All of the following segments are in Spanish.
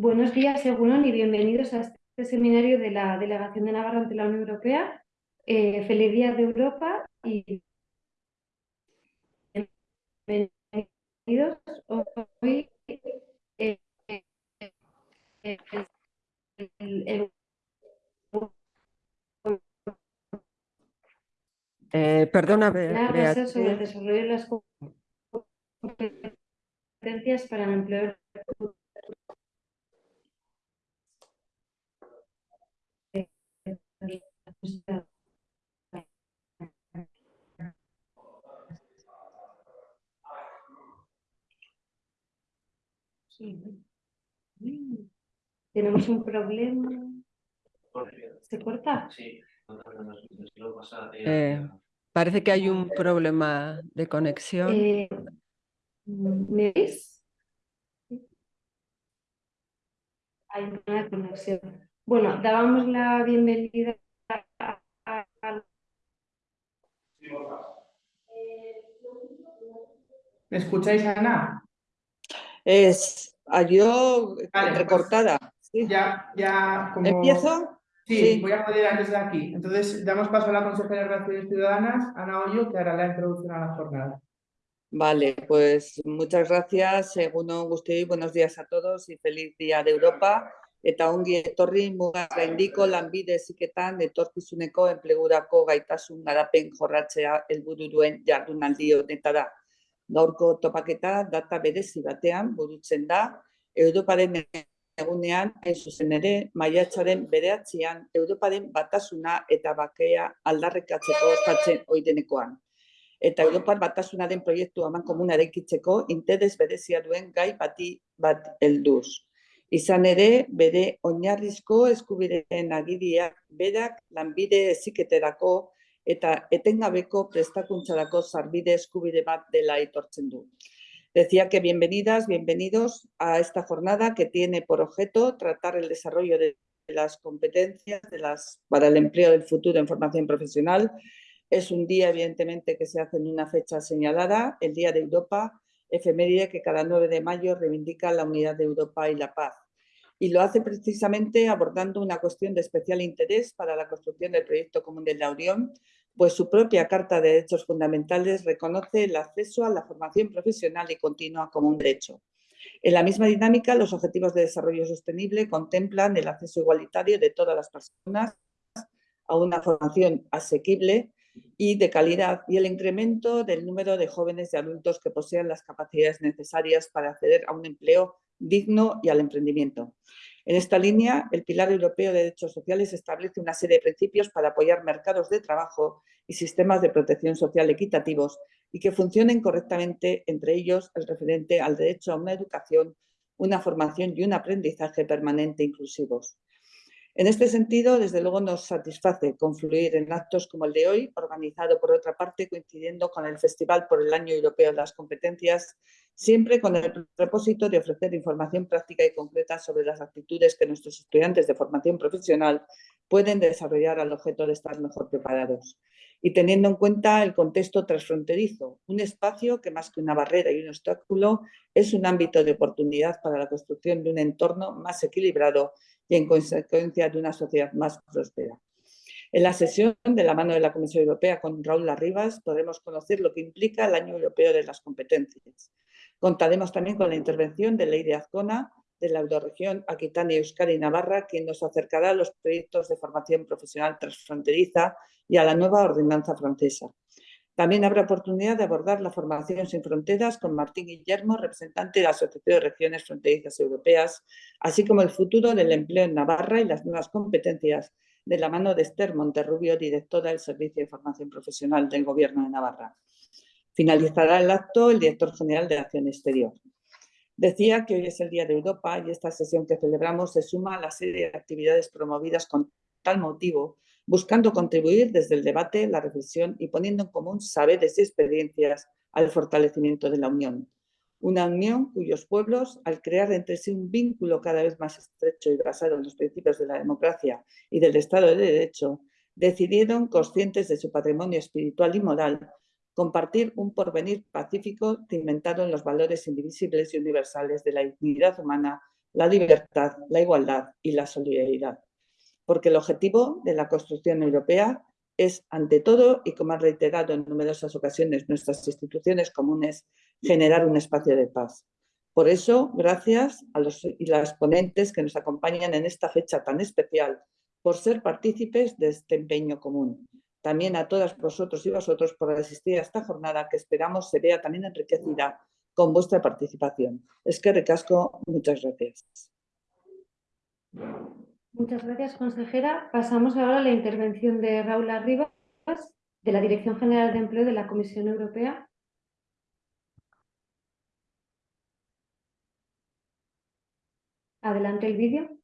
Buenos días, Según y bienvenidos a este seminario de la Delegación de Navarra ante la Unión Europea. Eh, feliz Día de Europa y bienvenidos hoy. Eh, eh, perdona, Beatriz. sobre el desarrollo de las competencias para el empleo Tenemos un problema. ¿Se corta? Sí. Eh, parece que hay un problema de conexión. Eh, ¿Me ves? Hay una conexión. Bueno, dábamos la bienvenida. ¿Me escucháis, Ana? Es yo recortada. Pues ya, ya ¿Empiezo? Sí, voy a moderar desde aquí. Entonces, damos paso a la consejera de Relaciones Ciudadanas, Ana Hoyo, que hará la introducción a la jornada. Vale, pues muchas gracias. Según Agustín, buenos días a todos y feliz Día de Europa. Eta ongi etorri mugaz gaindiko lanbide eziketan etorkizuneko enplegurako gaitasun garapen jorratzea helburu duen jardunaldi honetara. Gaurko topaketa data berezi batean burutzen da, Europaren egunean, hain zuzen ere, maiatzaren bereatzean, Europaren batasuna eta bakea aldarrekatzeko ostatzen oidenekoan. Eta Europar batasunaren proiektu haman komuna erekitzeko interes berezia duen gai bati bat helduz. Izan ere, bere oinarrizko eskubideen agidiak berak lanbide eziketerako eta etengabeko prestakuntzarako sarbide eskubide bat dela aitortzen du. Decía que bienvenidas, bienvenidos a esta jornada que tiene por objeto tratar el desarrollo de las competencias de para el empleo del futuro en formación profesional. Es un día, evidentemente, que se hace en una fecha señalada, el Día de Europa, efeméride que cada 9 de mayo reivindica la unidad de Europa y la paz. Y lo hace precisamente abordando una cuestión de especial interés para la construcción del proyecto común de la Unión, pues su propia Carta de Derechos Fundamentales reconoce el acceso a la formación profesional y continua como un derecho. En la misma dinámica, los Objetivos de Desarrollo Sostenible contemplan el acceso igualitario de todas las personas a una formación asequible y de calidad y el incremento del número de jóvenes y adultos que posean las capacidades necesarias para acceder a un empleo digno y al emprendimiento. En esta línea, el Pilar Europeo de Derechos Sociales establece una serie de principios para apoyar mercados de trabajo y sistemas de protección social equitativos y que funcionen correctamente, entre ellos el referente al derecho a una educación, una formación y un aprendizaje permanente inclusivos. En este sentido, desde luego nos satisface confluir en actos como el de hoy, organizado por otra parte coincidiendo con el Festival por el Año Europeo de las Competencias, siempre con el propósito de ofrecer información práctica y concreta sobre las actitudes que nuestros estudiantes de formación profesional pueden desarrollar al objeto de estar mejor preparados. Y teniendo en cuenta el contexto transfronterizo, un espacio que más que una barrera y un obstáculo es un ámbito de oportunidad para la construcción de un entorno más equilibrado y en consecuencia de una sociedad más próspera. En la sesión de la mano de la Comisión Europea con Raúl Larribas podremos conocer lo que implica el Año Europeo de las Competencias. Contaremos también con la intervención de Ley de Azcona de la Euroregión Aquitania, Euskadi y Navarra, quien nos acercará a los proyectos de formación profesional transfronteriza y a la nueva ordenanza francesa. También habrá oportunidad de abordar la formación sin fronteras con Martín Guillermo, representante de la Asociación de Regiones Fronterizas Europeas, así como el futuro del empleo en Navarra y las nuevas competencias de la mano de Esther Monterrubio, directora del Servicio de Formación Profesional del Gobierno de Navarra. Finalizará el acto el director general de Acción Exterior. Decía que hoy es el Día de Europa y esta sesión que celebramos se suma a la serie de actividades promovidas con tal motivo buscando contribuir desde el debate, la reflexión y poniendo en común saberes y experiencias al fortalecimiento de la Unión. Una unión cuyos pueblos, al crear entre sí un vínculo cada vez más estrecho y basado en los principios de la democracia y del Estado de Derecho, decidieron, conscientes de su patrimonio espiritual y moral, compartir un porvenir pacífico cimentado en los valores indivisibles y universales de la dignidad humana, la libertad, la igualdad y la solidaridad. Porque el objetivo de la construcción europea es, ante todo, y como ha reiterado en numerosas ocasiones nuestras instituciones comunes, generar un espacio de paz. Por eso, gracias a los y las ponentes que nos acompañan en esta fecha tan especial, por ser partícipes de este empeño común. También a todas vosotros y vosotros por asistir a esta jornada que esperamos se vea también enriquecida con vuestra participación. Es que recasco, muchas gracias. Muchas gracias, consejera. Pasamos ahora a la intervención de Raúl Arribas, de la Dirección General de Empleo de la Comisión Europea. Adelante el vídeo.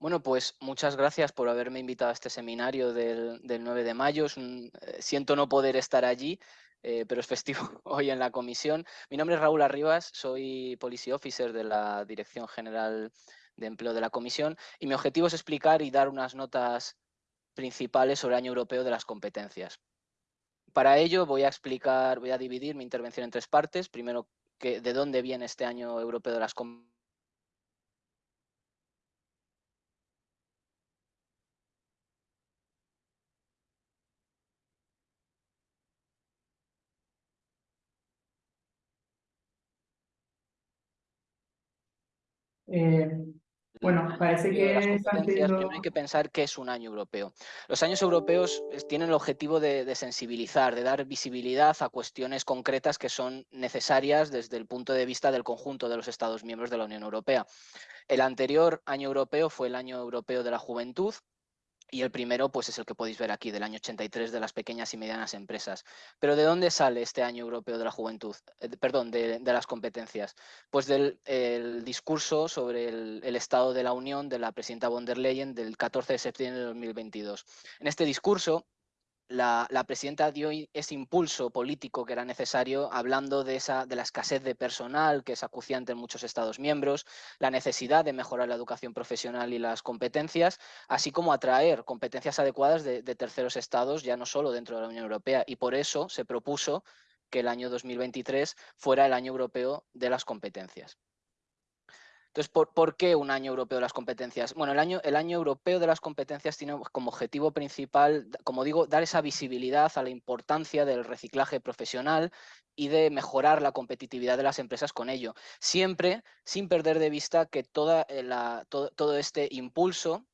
Bueno, pues muchas gracias por haberme invitado a este seminario del, 9 de mayo. Eh, siento no poder estar allí, eh, pero es festivo hoy en la comisión. Mi nombre es Raúl Arribas, soy Policy Officer de la Dirección General de Empleo de la Comisión y mi objetivo es explicar y dar unas notas principales sobre el Año Europeo de las Competencias. Para ello voy a explicar, voy a dividir mi intervención en tres partes. Primero, que, de dónde viene este Año Europeo de las Competencias Eh, bueno, parece que Primero hay que pensar qué es un año europeo. Los años europeos tienen el objetivo de, sensibilizar, de dar visibilidad a cuestiones concretas que son necesarias desde el punto de vista del conjunto de los Estados miembros de la Unión Europea. El anterior año europeo fue el año europeo de la juventud, y el primero pues es el que podéis ver aquí, del año 83 de las pequeñas y medianas empresas. Pero ¿de dónde sale este año europeo de la juventud? Eh, perdón, de, las competencias. Pues del discurso sobre el, estado de la Unión de la presidenta von der Leyen del 14 de septiembre de 2022. En este discurso la, presidenta dio ese impulso político que era necesario, hablando de, esa, de la escasez de personal que es acuciante en muchos Estados miembros, la necesidad de mejorar la educación profesional y las competencias, así como atraer competencias adecuadas de, de terceros estados, ya no solo dentro de la Unión Europea. Y por eso se propuso que el año 2023 fuera el año europeo de las competencias. Entonces, ¿por, qué un año europeo de las competencias? Bueno, el año, el año europeo de las competencias tiene como objetivo principal, como digo, dar esa visibilidad a la importancia del reciclaje profesional y de mejorar la competitividad de las empresas con ello. Siempre sin perder de vista que toda eh, la, todo este impulso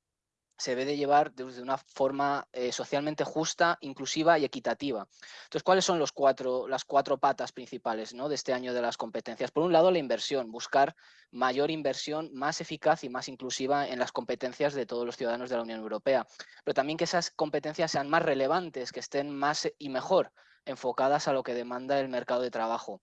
se debe de llevar de una forma eh, socialmente justa, inclusiva y equitativa. Entonces, ¿cuáles son las cuatro patas principales ¿no? de este año de las competencias? Por un lado, la inversión, buscar mayor inversión más eficaz y más inclusiva en las competencias de todos los ciudadanos de la Unión Europea, pero también que esas competencias sean más relevantes, que estén más y mejor enfocadas a lo que demanda el mercado de trabajo.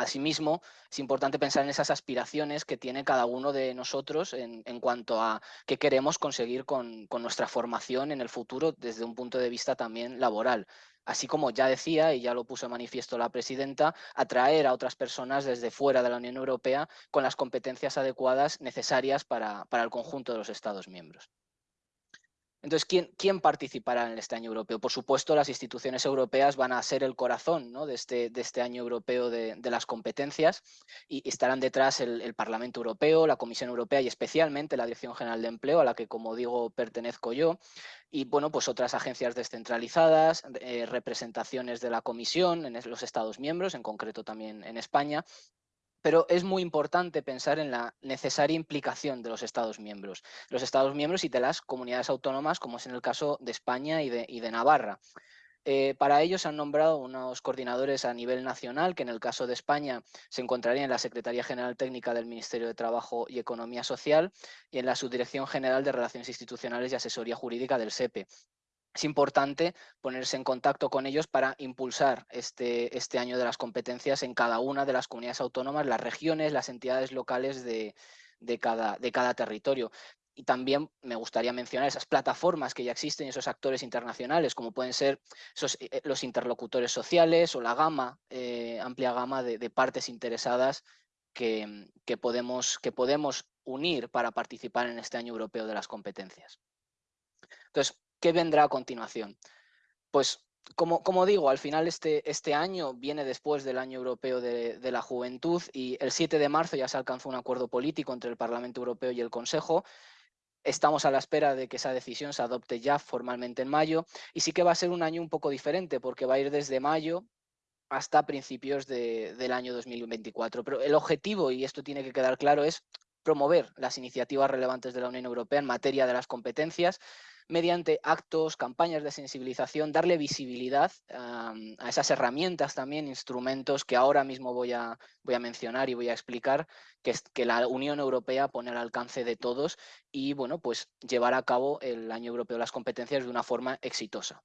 Asimismo, es importante pensar en esas aspiraciones que tiene cada uno de nosotros en, cuanto a qué queremos conseguir con, nuestra formación en el futuro desde un punto de vista también laboral. Así como ya decía, y ya lo puso en manifiesto la presidenta, atraer a otras personas desde fuera de la Unión Europea con las competencias adecuadas necesarias para el conjunto de los Estados miembros. Entonces, ¿quién, participará en este año europeo? Por supuesto, las instituciones europeas van a ser el corazón de, este, este, año europeo de, las competencias y, estarán detrás el, Parlamento Europeo, la Comisión Europea y especialmente la Dirección General de Empleo, a la que, como digo, pertenezco yo, y bueno, pues otras agencias descentralizadas, eh, representaciones de la Comisión en los Estados miembros, en concreto también en España, pero es muy importante pensar en la necesaria implicación de los Estados miembros, los Estados miembros y de las comunidades autónomas, como es en el caso de España y de, Navarra. Eh, para ello se han nombrado unos coordinadores a nivel nacional, que en el caso de España se encontrarían en la Secretaría General Técnica del Ministerio de Trabajo y Economía Social y en la Subdirección General de Relaciones Institucionales y Asesoría Jurídica del SEPE es importante ponerse en contacto con ellos para impulsar este, este, año de las competencias en cada una de las comunidades autónomas, las regiones, las entidades locales de, cada, de cada territorio. Y también me gustaría mencionar esas plataformas que ya existen y esos actores internacionales, como pueden ser eh, los interlocutores sociales o la gama, eh, amplia gama de, partes interesadas que, que, podemos, que podemos unir para participar en este año europeo de las competencias. Entonces, ¿Qué vendrá a continuación? Pues como, digo, al final este, este, año viene después del Año Europeo de, la Juventud y el 7 de marzo ya se alcanzó un acuerdo político entre el Parlamento Europeo y el Consejo. Estamos a la espera de que esa decisión se adopte ya formalmente en mayo y sí que va a ser un año un poco diferente porque va a ir desde mayo hasta principios de, del año 2024. Pero el objetivo, y esto tiene que quedar claro, es promover las iniciativas relevantes de la Unión Europea en materia de las competencias mediante actos, campañas de sensibilización, darle visibilidad a esas herramientas también, instrumentos que ahora mismo voy a, voy a mencionar y voy a explicar, que, es, que la Unión Europea pone al alcance de todos y bueno, pues llevar a cabo el Año Europeo de las Competencias de una forma exitosa.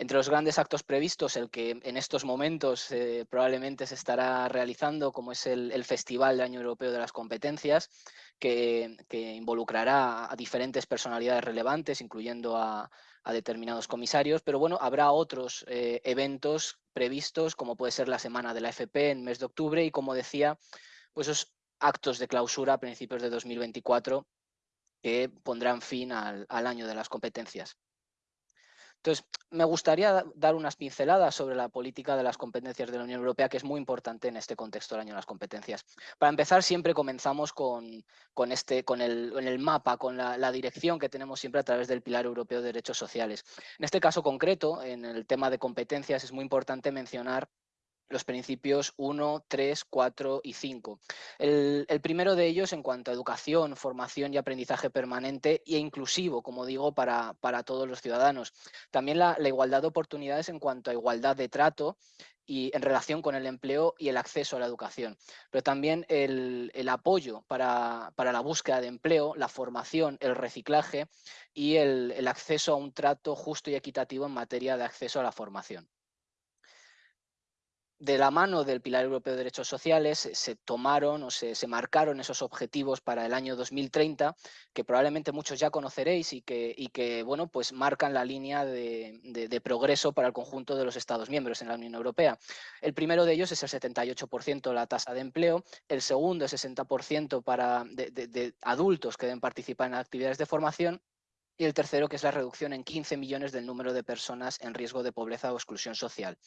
Entre los grandes actos previstos, el que en estos momentos eh, probablemente se estará realizando, como es el, Festival del Año Europeo de las Competencias, que, involucrará a diferentes personalidades relevantes, incluyendo a, determinados comisarios, pero bueno, habrá otros eh, eventos previstos, como puede ser la Semana de la FP en mes de octubre y, como decía, pues esos actos de clausura a principios de 2024 que pondrán fin al año de las competencias. Entonces, me gustaría dar unas pinceladas sobre la política de las competencias de la Unión Europea, que es muy importante en este contexto del año de las competencias. Para empezar, siempre comenzamos con, con, este, con el, mapa, con la, dirección que tenemos siempre a través del Pilar Europeo de Derechos Sociales. En este caso concreto, en el tema de competencias, es muy importante mencionar los principios 1, 3, 4 y 5. El, primero de ellos en cuanto a educación, formación y aprendizaje permanente e inclusivo, como digo, para, todos los ciudadanos. También la, igualdad de oportunidades en cuanto a igualdad de trato y en relación con el empleo y el acceso a la educación. Pero también el, apoyo para, la búsqueda de empleo, la formación, el reciclaje y el acceso a un trato justo y equitativo en materia de acceso a la formación de la mano del Pilar Europeo de Derechos Sociales se tomaron o se, marcaron esos objetivos para el año 2030 que probablemente muchos ya conoceréis y que, que bueno, pues marcan la línea de, progreso para el conjunto de los Estados miembros en la Unión Europea. El primero de ellos es el 78% la tasa de empleo, el segundo es 60% para de, de adultos que deben participar en actividades de formación y el tercero que es la reducción en 15 millones del número de personas en riesgo de pobreza o exclusión social.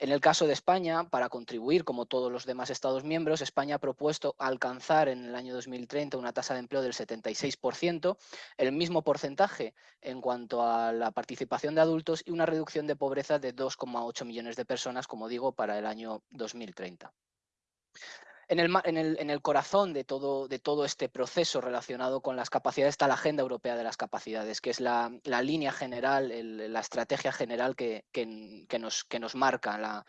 En el caso de España, para contribuir, como todos los demás Estados miembros, España ha propuesto alcanzar en el año 2030 una tasa de empleo del 76%, el mismo porcentaje en cuanto a la participación de adultos y una reducción de pobreza de 2,8 millones de personas, como digo, para el año 2030. En el, corazón de todo, este proceso relacionado con las capacidades está la Agenda Europea de las Capacidades, que es la, línea general, la estrategia general que, nos, marca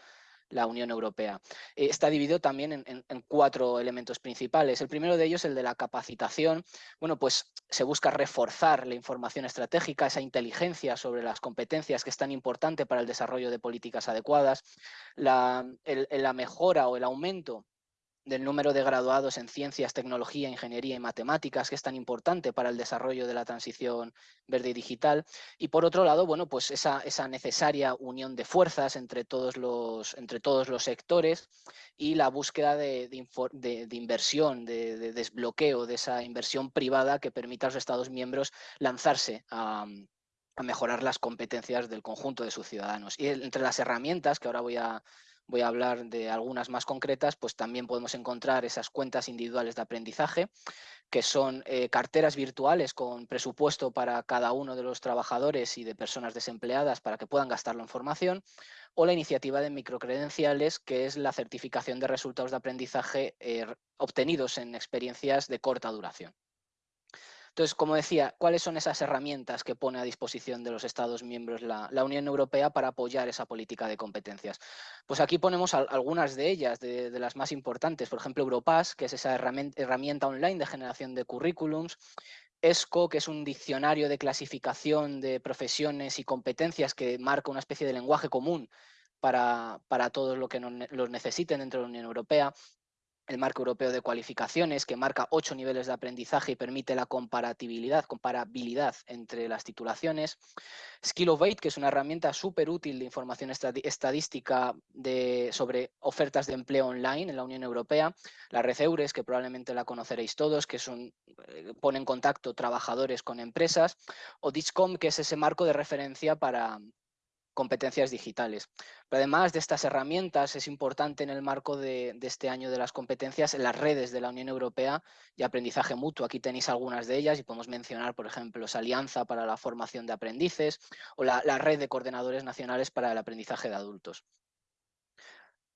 la, Unión Europea. Eh, está dividido también en, cuatro elementos principales. El primero de ellos, el de la capacitación. Bueno, pues se busca reforzar la información estratégica, esa inteligencia sobre las competencias que es tan importante para el desarrollo de políticas adecuadas, la mejora o el aumento del número de graduados en ciencias, tecnología, ingeniería y matemáticas, que es tan importante para el desarrollo de la transición verde y digital. Y por otro lado, bueno, pues esa, esa necesaria unión de fuerzas entre todos los, entre todos los sectores y la búsqueda de, de, inversión, de, desbloqueo de esa inversión privada que permita a los Estados miembros lanzarse a, a mejorar las competencias del conjunto de sus ciudadanos. Y entre las herramientas que ahora voy a, voy a hablar de algunas más concretas, pues también podemos encontrar esas cuentas individuales de aprendizaje, que son eh, carteras virtuales con presupuesto para cada uno de los trabajadores y de personas desempleadas para que puedan gastarlo en formación, o la iniciativa de microcredenciales, que es la certificación de resultados de aprendizaje eh, obtenidos en experiencias de corta duración. Entonces, como decía, ¿cuáles son esas herramientas que pone a disposición de los Estados miembros la, Unión Europea para apoyar esa política de competencias? Pues aquí ponemos algunas de ellas, de, las más importantes. Por ejemplo, Europass, que es esa herramienta, online de generación de currículums, ESCO, que es un diccionario de clasificación de profesiones y competencias que marca una especie de lenguaje común para, todos los que los necesiten dentro de la Unión Europea el marco europeo de cualificaciones, que marca ocho niveles de aprendizaje y permite la comparatibilidad, comparabilidad entre las titulaciones. Skill of que es una herramienta súper útil de información estadística de, sobre ofertas de empleo online en la Unión Europea. La Red Eures, que probablemente la conoceréis todos, que son, eh, pone en contacto trabajadores con empresas. O DISCOM, que es ese marco de referencia para, competencias digitales. Pero además de estas herramientas, es importante en el marco de, este año de las competencias en las redes de la Unión Europea y aprendizaje mutuo. Aquí tenéis algunas de ellas y podemos mencionar, por ejemplo, esa Alianza para la Formación de Aprendices o la, la Red de Coordinadores Nacionales para el Aprendizaje de Adultos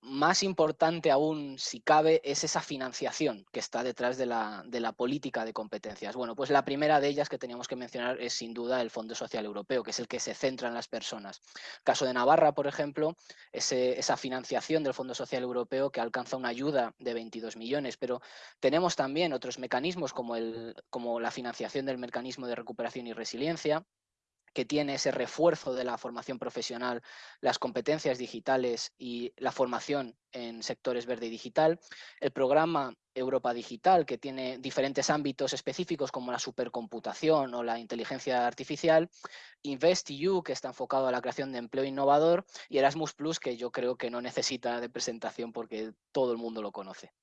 más importante aún, si cabe, es esa financiación que está detrás de la, política de competencias. Bueno, pues la primera de ellas que teníamos que mencionar es sin duda el Fondo Social Europeo, que es el que se centra en las personas. caso de Navarra, por ejemplo, esa financiación del Fondo Social Europeo que alcanza una ayuda de 22 millones, pero tenemos también otros mecanismos como, el, como la financiación del mecanismo de recuperación y resiliencia, que tiene ese refuerzo de la formación profesional, las competencias digitales y la formación en sectores verde y digital, el programa Europa Digital, que tiene diferentes ámbitos específicos como la supercomputación o la inteligencia artificial, InvestEU, que está enfocado a la creación de empleo innovador, y Erasmus Plus, que yo creo que no necesita de presentación porque todo el mundo lo conoce.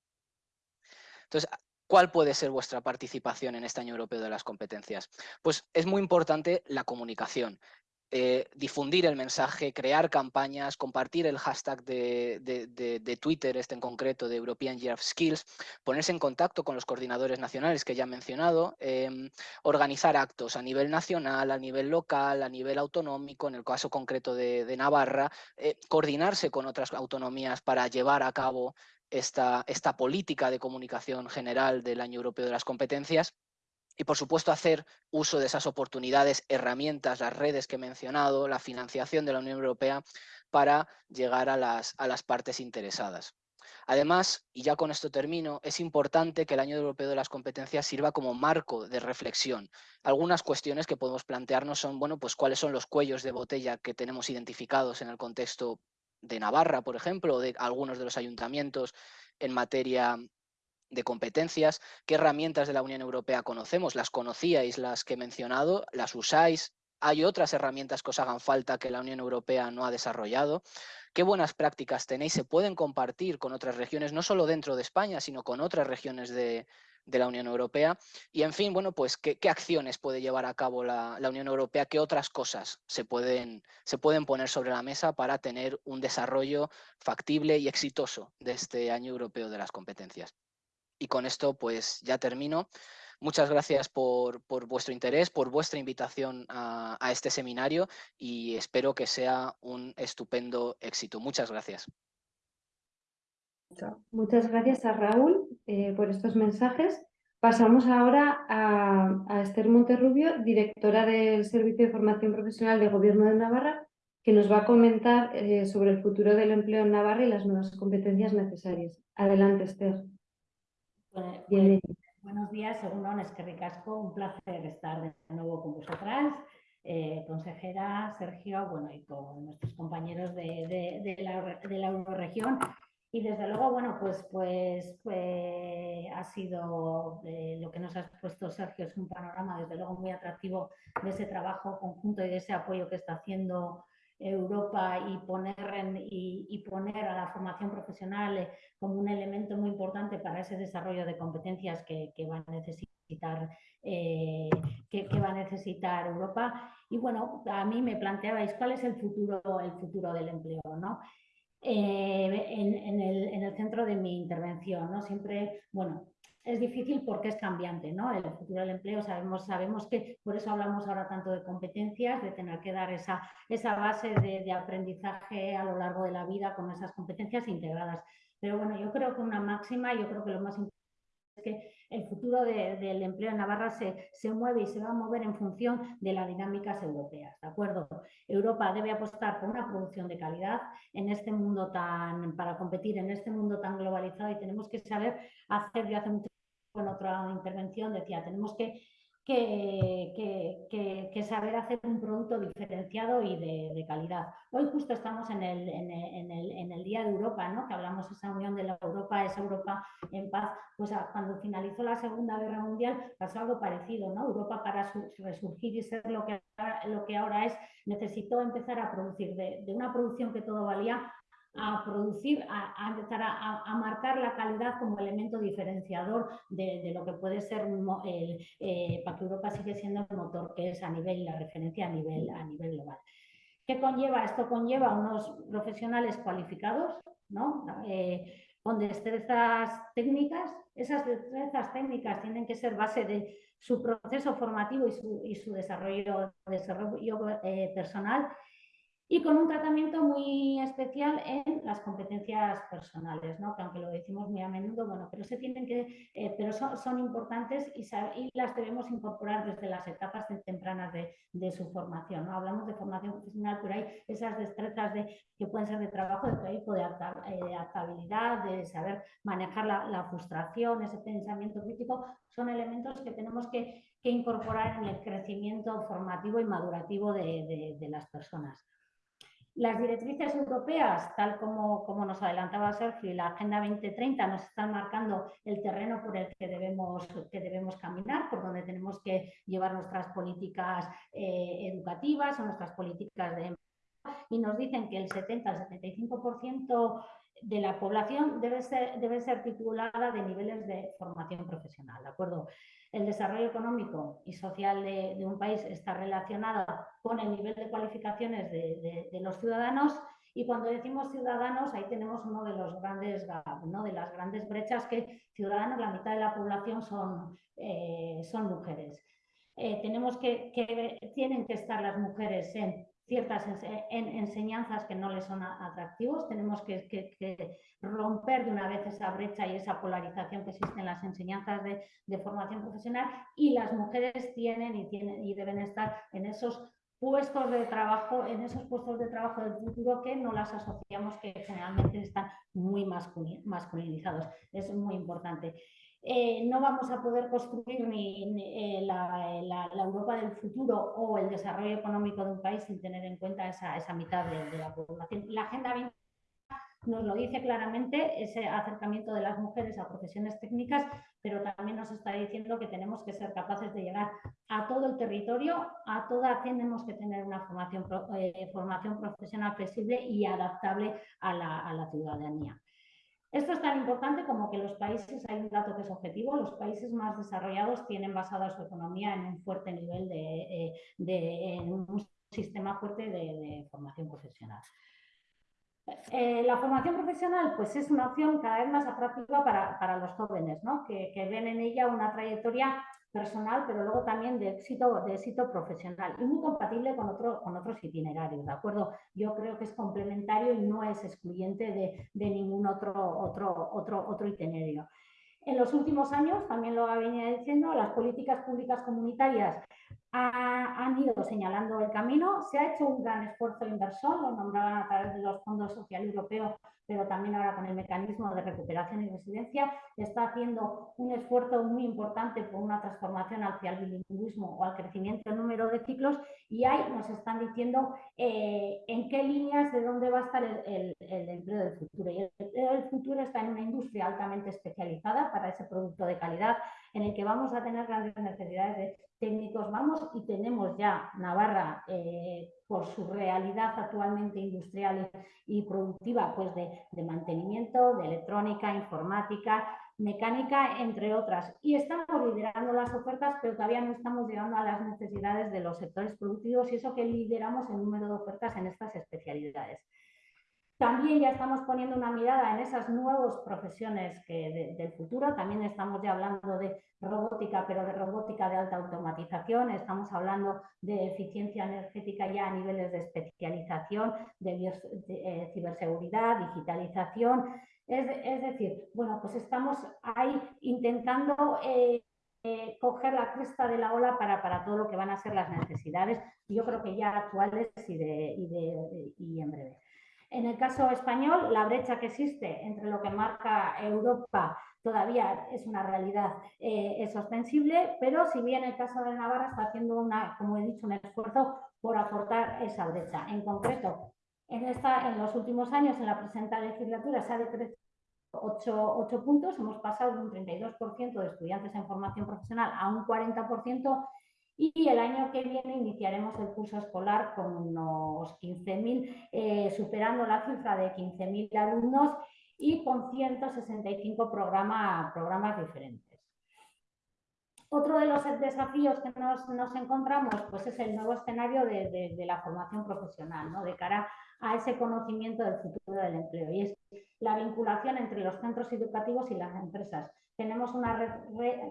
Entonces, ¿Cuál puede ser vuestra participación en este año europeo de las competencias? Pues es muy importante la comunicación. Eh, difundir el mensaje, crear campañas, compartir el hashtag de, Twitter, este en concreto, de European Year of Skills, ponerse en contacto con los coordinadores nacionales que ya he mencionado, em, organizar actos a nivel nacional, a nivel local, a nivel autonómico, en el caso concreto de, Navarra, eh, coordinarse con otras autonomías para llevar a cabo esta, política de comunicación general del Año Europeo de las Competencias y por supuesto hacer uso de esas oportunidades, herramientas, las redes que he mencionado, la financiación de la Unión Europea para llegar a las, a las partes interesadas. Además, y ya con esto termino, es importante que el Año Europeo de las Competencias sirva como marco de reflexión. Algunas cuestiones que podemos plantearnos son, bueno, pues cuáles son los cuellos de botella que tenemos identificados en el contexto de Navarra, por ejemplo, o de algunos de los ayuntamientos en materia de competencias, qué herramientas de la Unión Europea conocemos, las conocíais, las que he mencionado, las usáis, hay otras herramientas que os hagan falta que la Unión Europea no ha desarrollado, qué buenas prácticas tenéis, se pueden compartir con otras regiones, no solo dentro de España, sino con otras regiones de, de la Unión Europea. Y en fin, bueno, pues qué, acciones puede llevar a cabo la, Unión Europea, qué otras cosas se pueden, se pueden poner sobre la mesa para tener un desarrollo factible y exitoso de este año europeo de las competencias. Y con esto pues ya termino. Muchas gracias por, vuestro interés, por vuestra invitación a, a este seminario y espero que sea un estupendo éxito. Muchas gracias. Muchas gracias a Raúl eh, por estos mensajes. Pasamos ahora a, Esther Monterrubio, directora del Servicio de Formación Profesional de Gobierno de Navarra, que nos va a comentar eh, sobre el futuro del empleo en Navarra y las nuevas competencias necesarias. Adelante, Esther. buenos días, según es que ricasco, un placer estar de nuevo con vosotras. Eh, consejera, Sergio, bueno, y con nuestros compañeros de, la, de la Euroregión y desde luego, bueno, pues, pues, pues ha sido eh, lo que nos ha puesto Sergio, es un panorama desde luego muy atractivo de ese trabajo conjunto y de ese apoyo que está haciendo Europa y poner, y, poner a la formación profesional eh, como un elemento muy importante para ese desarrollo de competencias que, va a necesitar eh, que, va a necesitar Europa. Y bueno, a mí me planteabais cuál es el futuro, el futuro del empleo, ¿no? Eh, en, el, centro de mi intervención. ¿no? Siempre, bueno, es difícil porque es cambiante, ¿no? El futuro del empleo sabemos, sabemos que por eso hablamos ahora tanto de competencias, de tener que dar esa, esa base de, de aprendizaje a lo largo de la vida con esas competencias integradas. Pero bueno, yo creo que una máxima, yo creo que lo más importante es que el futuro del empleo en Navarra se, se, mueve y se va a mover en función de las dinámicas europeas, ¿de acuerdo? Europa debe apostar por una producción de calidad en este mundo tan, para competir en este mundo tan globalizado y tenemos que saber hacer, yo hace mucho tiempo en otra intervención decía, tenemos que que, saber hacer un producto diferenciado y de, calidad. Hoy justo estamos en el, en, el, Día de Europa, ¿no? que hablamos de esa unión de la Europa, esa Europa en paz. Pues cuando finalizó la Segunda Guerra Mundial pasó algo parecido. ¿no? Europa para resurgir y ser lo que, lo que ahora es, necesitó empezar a producir de, de una producción que todo valía a producir, a, empezar a, marcar la calidad como elemento diferenciador de, lo que puede ser el, eh, para que Europa sigue siendo el motor que es a nivel, la referencia a nivel, a nivel global. ¿Qué conlleva? Esto conlleva unos profesionales cualificados, ¿no? Eh, con destrezas técnicas. Esas destrezas técnicas tienen que ser base de su proceso formativo y su, desarrollo, eh, personal y con un tratamiento muy especial en las competencias personales, ¿no? que aunque lo decimos muy a menudo, bueno, pero se tienen que, eh, pero son, importantes y, las debemos incorporar desde las etapas tempranas de, su formación. ¿no? Hablamos de formación profesional, pero hay esas destrezas de, que pueden ser de trabajo, de equipo, de eh, adaptabilidad, de saber manejar la, frustración, ese pensamiento crítico, son elementos que tenemos que, incorporar en el crecimiento formativo y madurativo de las personas. Las directrices europeas, tal como, nos adelantaba Sergio, y la Agenda 2030 nos están marcando el terreno por el que debemos, que debemos caminar, por donde tenemos que llevar nuestras políticas eh, educativas o nuestras políticas de y nos dicen que el 70 al 75% de la población debe ser, debe ser titulada de niveles de formación profesional, ¿de acuerdo? El desarrollo económico y social de, un país está relacionado con el nivel de cualificaciones de, los ciudadanos y cuando decimos ciudadanos, ahí tenemos uno de los grandes ¿no? de las grandes brechas que ciudadanos, la mitad de la población son, eh, son mujeres. Eh, tenemos que, tienen que estar las mujeres en ciertas enseñanzas que no les son atractivos. Tenemos que, romper de una vez esa brecha y esa polarización que existe en las enseñanzas de, formación profesional y las mujeres tienen y, tienen y deben estar en esos puestos de trabajo, en esos puestos de trabajo del futuro que no las asociamos, que generalmente están muy masculinizados. Es muy importante. Eh, no vamos a poder construir ni, eh, la, Europa del futuro o el desarrollo económico de un país sin tener en cuenta esa, mitad de, la población. La Agenda 20 nos lo dice claramente, ese acercamiento de las mujeres a profesiones técnicas, pero también nos está diciendo que tenemos que ser capaces de llegar a todo el territorio, a toda tenemos que tener una formación, eh, formación profesional flexible y adaptable a la ciudadanía. Esto es tan importante como que los países, hay un dato que es objetivo, los países más desarrollados tienen basada su economía en un fuerte nivel de, eh, en un sistema fuerte de, formación profesional. Eh, la formación profesional pues es una opción cada vez más atractiva para, los jóvenes, ¿no? que, ven en ella una trayectoria personal, pero luego también de éxito, de éxito profesional y muy compatible con, otro, con otros itinerarios, ¿de acuerdo? Yo creo que es complementario y no es excluyente de, de ningún otro, otro, otro, otro itinerario. En los últimos años, también lo venía diciendo, las políticas públicas comunitarias han ido señalando el camino. Se ha hecho un gran esfuerzo inversor, lo nombraban a través de los fondos social europeos pero también ahora con el mecanismo de recuperación y residencia, está haciendo un esfuerzo muy importante por una transformación hacia el bilingüismo o al crecimiento del número de ciclos y ahí nos están diciendo eh, en qué líneas, de dónde va a estar el, empleo del futuro. Y el empleo del futuro está en una industria altamente especializada para ese producto de calidad en el que vamos a tener grandes necesidades de técnicos. Vamos y tenemos ya Navarra eh, por su realidad actualmente industrial y productiva, pues de, mantenimiento, de electrónica, informática, mecánica, entre otras. Y estamos liderando las ofertas, pero todavía no estamos llegando a las necesidades de los sectores productivos y eso que lideramos el número de ofertas en estas especialidades. También ya estamos poniendo una mirada en esas nuevas profesiones del futuro. También estamos ya hablando de robótica, pero de robótica de alta automatización. Estamos hablando de eficiencia energética ya a niveles de especialización, de, eh, ciberseguridad, digitalización. Es, decir, bueno, pues estamos ahí intentando eh, eh, coger la cresta de la ola para, para, todo lo que van a ser las necesidades, yo creo que ya actuales y, de, y en breve. En el caso español, la brecha que existe entre lo que marca Europa todavía es una realidad eh, ostensible, pero si bien el caso de Navarra está haciendo, una, como he dicho, un esfuerzo por aportar esa brecha. En concreto, en, los últimos años, en la presente legislatura, se ha decrecido 8, puntos, hemos pasado de un 32% de estudiantes en formación profesional a un 40% y el año que viene iniciaremos el curso escolar con unos 15.000, eh, superando la cifra de 15.000 alumnos y con 165 programas diferentes. Otro de los desafíos que nos, encontramos pues es el nuevo escenario de, la formación profesional, ¿no? de cara a ese conocimiento del futuro del empleo y es la vinculación entre los centros educativos y las empresas. Tenemos una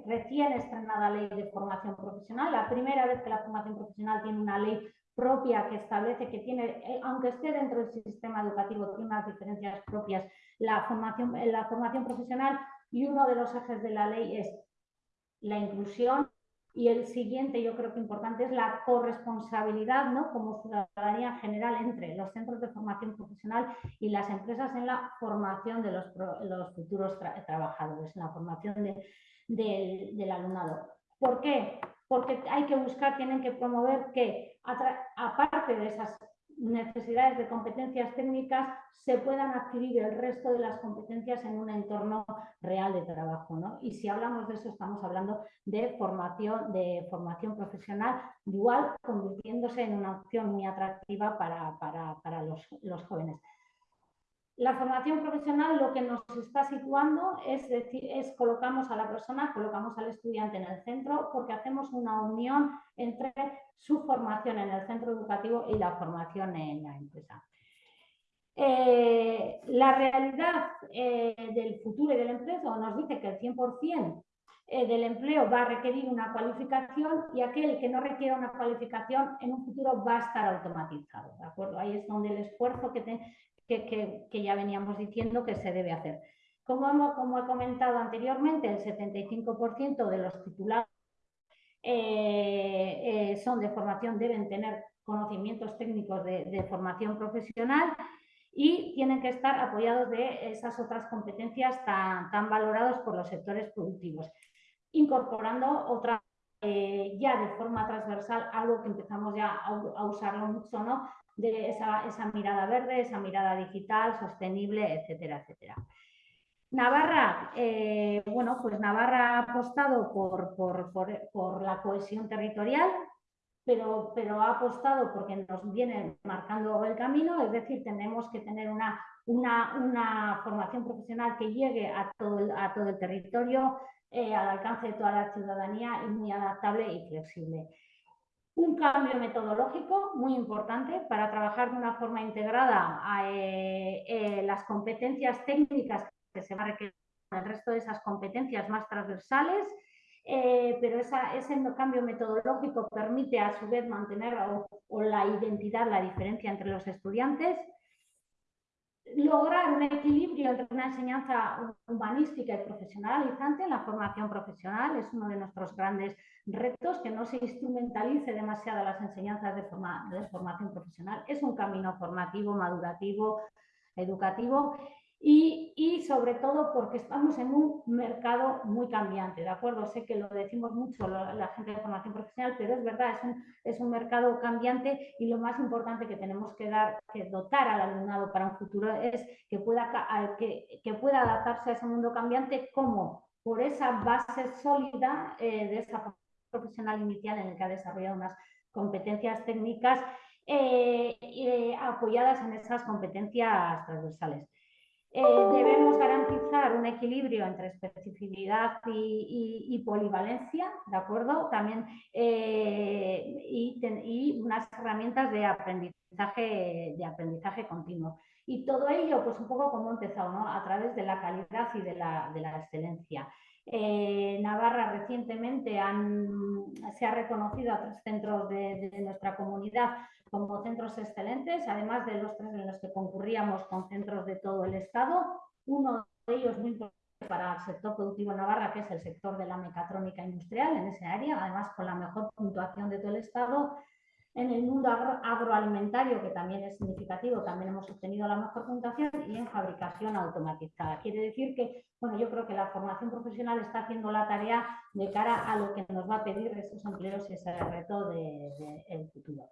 recién estrenada ley de formación profesional, la primera vez que la formación profesional tiene una ley propia que establece que tiene, eh, aunque esté dentro del sistema educativo, tiene unas diferencias propias la formación, la formación profesional y uno de los ejes de la ley es la inclusión y el siguiente, yo creo que importante, es la corresponsabilidad ¿no? como ciudadanía general entre los centros de formación profesional y las empresas en la formación de los, los futuros trabajadores, en la formación del alumnado. ¿Por qué? Porque hay que buscar, tienen que promover que, aparte de esas necesidades de competencias técnicas se puedan adquirir el resto de las competencias en un entorno real de trabajo. ¿no? Y si hablamos de eso, estamos hablando de formación, de formación profesional dual, convirtiéndose en una opción muy atractiva para, para, los, los jóvenes. La formación profesional lo que nos está situando es decir, es colocamos a la persona, colocamos al estudiante en el centro porque hacemos una unión entre su formación en el centro educativo y la formación en la empresa. Eh, la realidad eh, del futuro y del empleo nos dice que el 100% eh, del empleo va a requerir una cualificación y aquel que no requiera una cualificación en un futuro va a estar automatizado. ¿de acuerdo? Ahí es donde el esfuerzo que, que, ya veníamos diciendo que se debe hacer. Como, como he comentado anteriormente, el 75% de los titulados eh, eh, son de formación, deben tener conocimientos técnicos de, formación profesional y tienen que estar apoyados de esas otras competencias tan, tan valoradas por los sectores productivos, incorporando otra eh, ya de forma transversal, algo que empezamos ya a, a usarlo mucho, ¿no? de esa, mirada verde, esa mirada digital, sostenible, etcétera, etcétera. Navarra, eh, bueno, pues Navarra ha apostado por, por, la cohesión territorial, pero, pero, ha apostado porque nos viene marcando el camino, es decir, tenemos que tener una, una, formación profesional que llegue a todo a todo el territorio, eh, al alcance de toda la ciudadanía y muy adaptable y flexible. Un cambio metodológico muy importante para trabajar de una forma integrada a, eh, eh, las competencias técnicas que se va a requerir el resto de esas competencias más transversales, eh, pero ese cambio metodológico permite a su vez mantener o la identidad, la diferencia entre los estudiantes, lograr un equilibrio entre una enseñanza humanística y profesionalizante en la formación profesional es uno de nuestros grandes retos, que no se instrumentalice demasiado las enseñanzas de, de formación profesional. Es un camino formativo, madurativo, educativo y, sobre todo porque estamos en un mercado muy cambiante, ¿de acuerdo? Sé que lo decimos mucho la, gente de formación profesional, pero es verdad, es un, es un, mercado cambiante y lo más importante que tenemos que, dar, que dotar al alumnado para un futuro es que pueda, que, que pueda adaptarse a ese mundo cambiante como por esa base sólida eh, de esa profesional inicial en el que ha desarrollado unas competencias técnicas eh, eh, apoyadas en esas competencias transversales. Eh, debemos garantizar un equilibrio entre especificidad y, polivalencia, ¿de acuerdo? También eh, y, unas herramientas de aprendizaje, de aprendizaje continuo. Y todo ello, pues un poco como he empezado, ¿no? A través de la calidad y de la, de la excelencia. Eh, Navarra recientemente se ha reconocido a tres centros de, nuestra comunidad como centros excelentes, además de los tres en los que concurríamos con centros de todo el Estado. Uno de ellos muy importante para el sector productivo Navarra, que es el sector de la mecatrónica industrial en ese área, además con la mejor puntuación de todo el Estado. En el mundo agroalimentario, que también es significativo, también hemos obtenido la mejor puntuación y en fabricación automatizada. Quiere decir que, bueno, yo creo que la formación profesional está haciendo la tarea de cara a lo que nos va a pedir esos empleos y ese reto del de, futuro.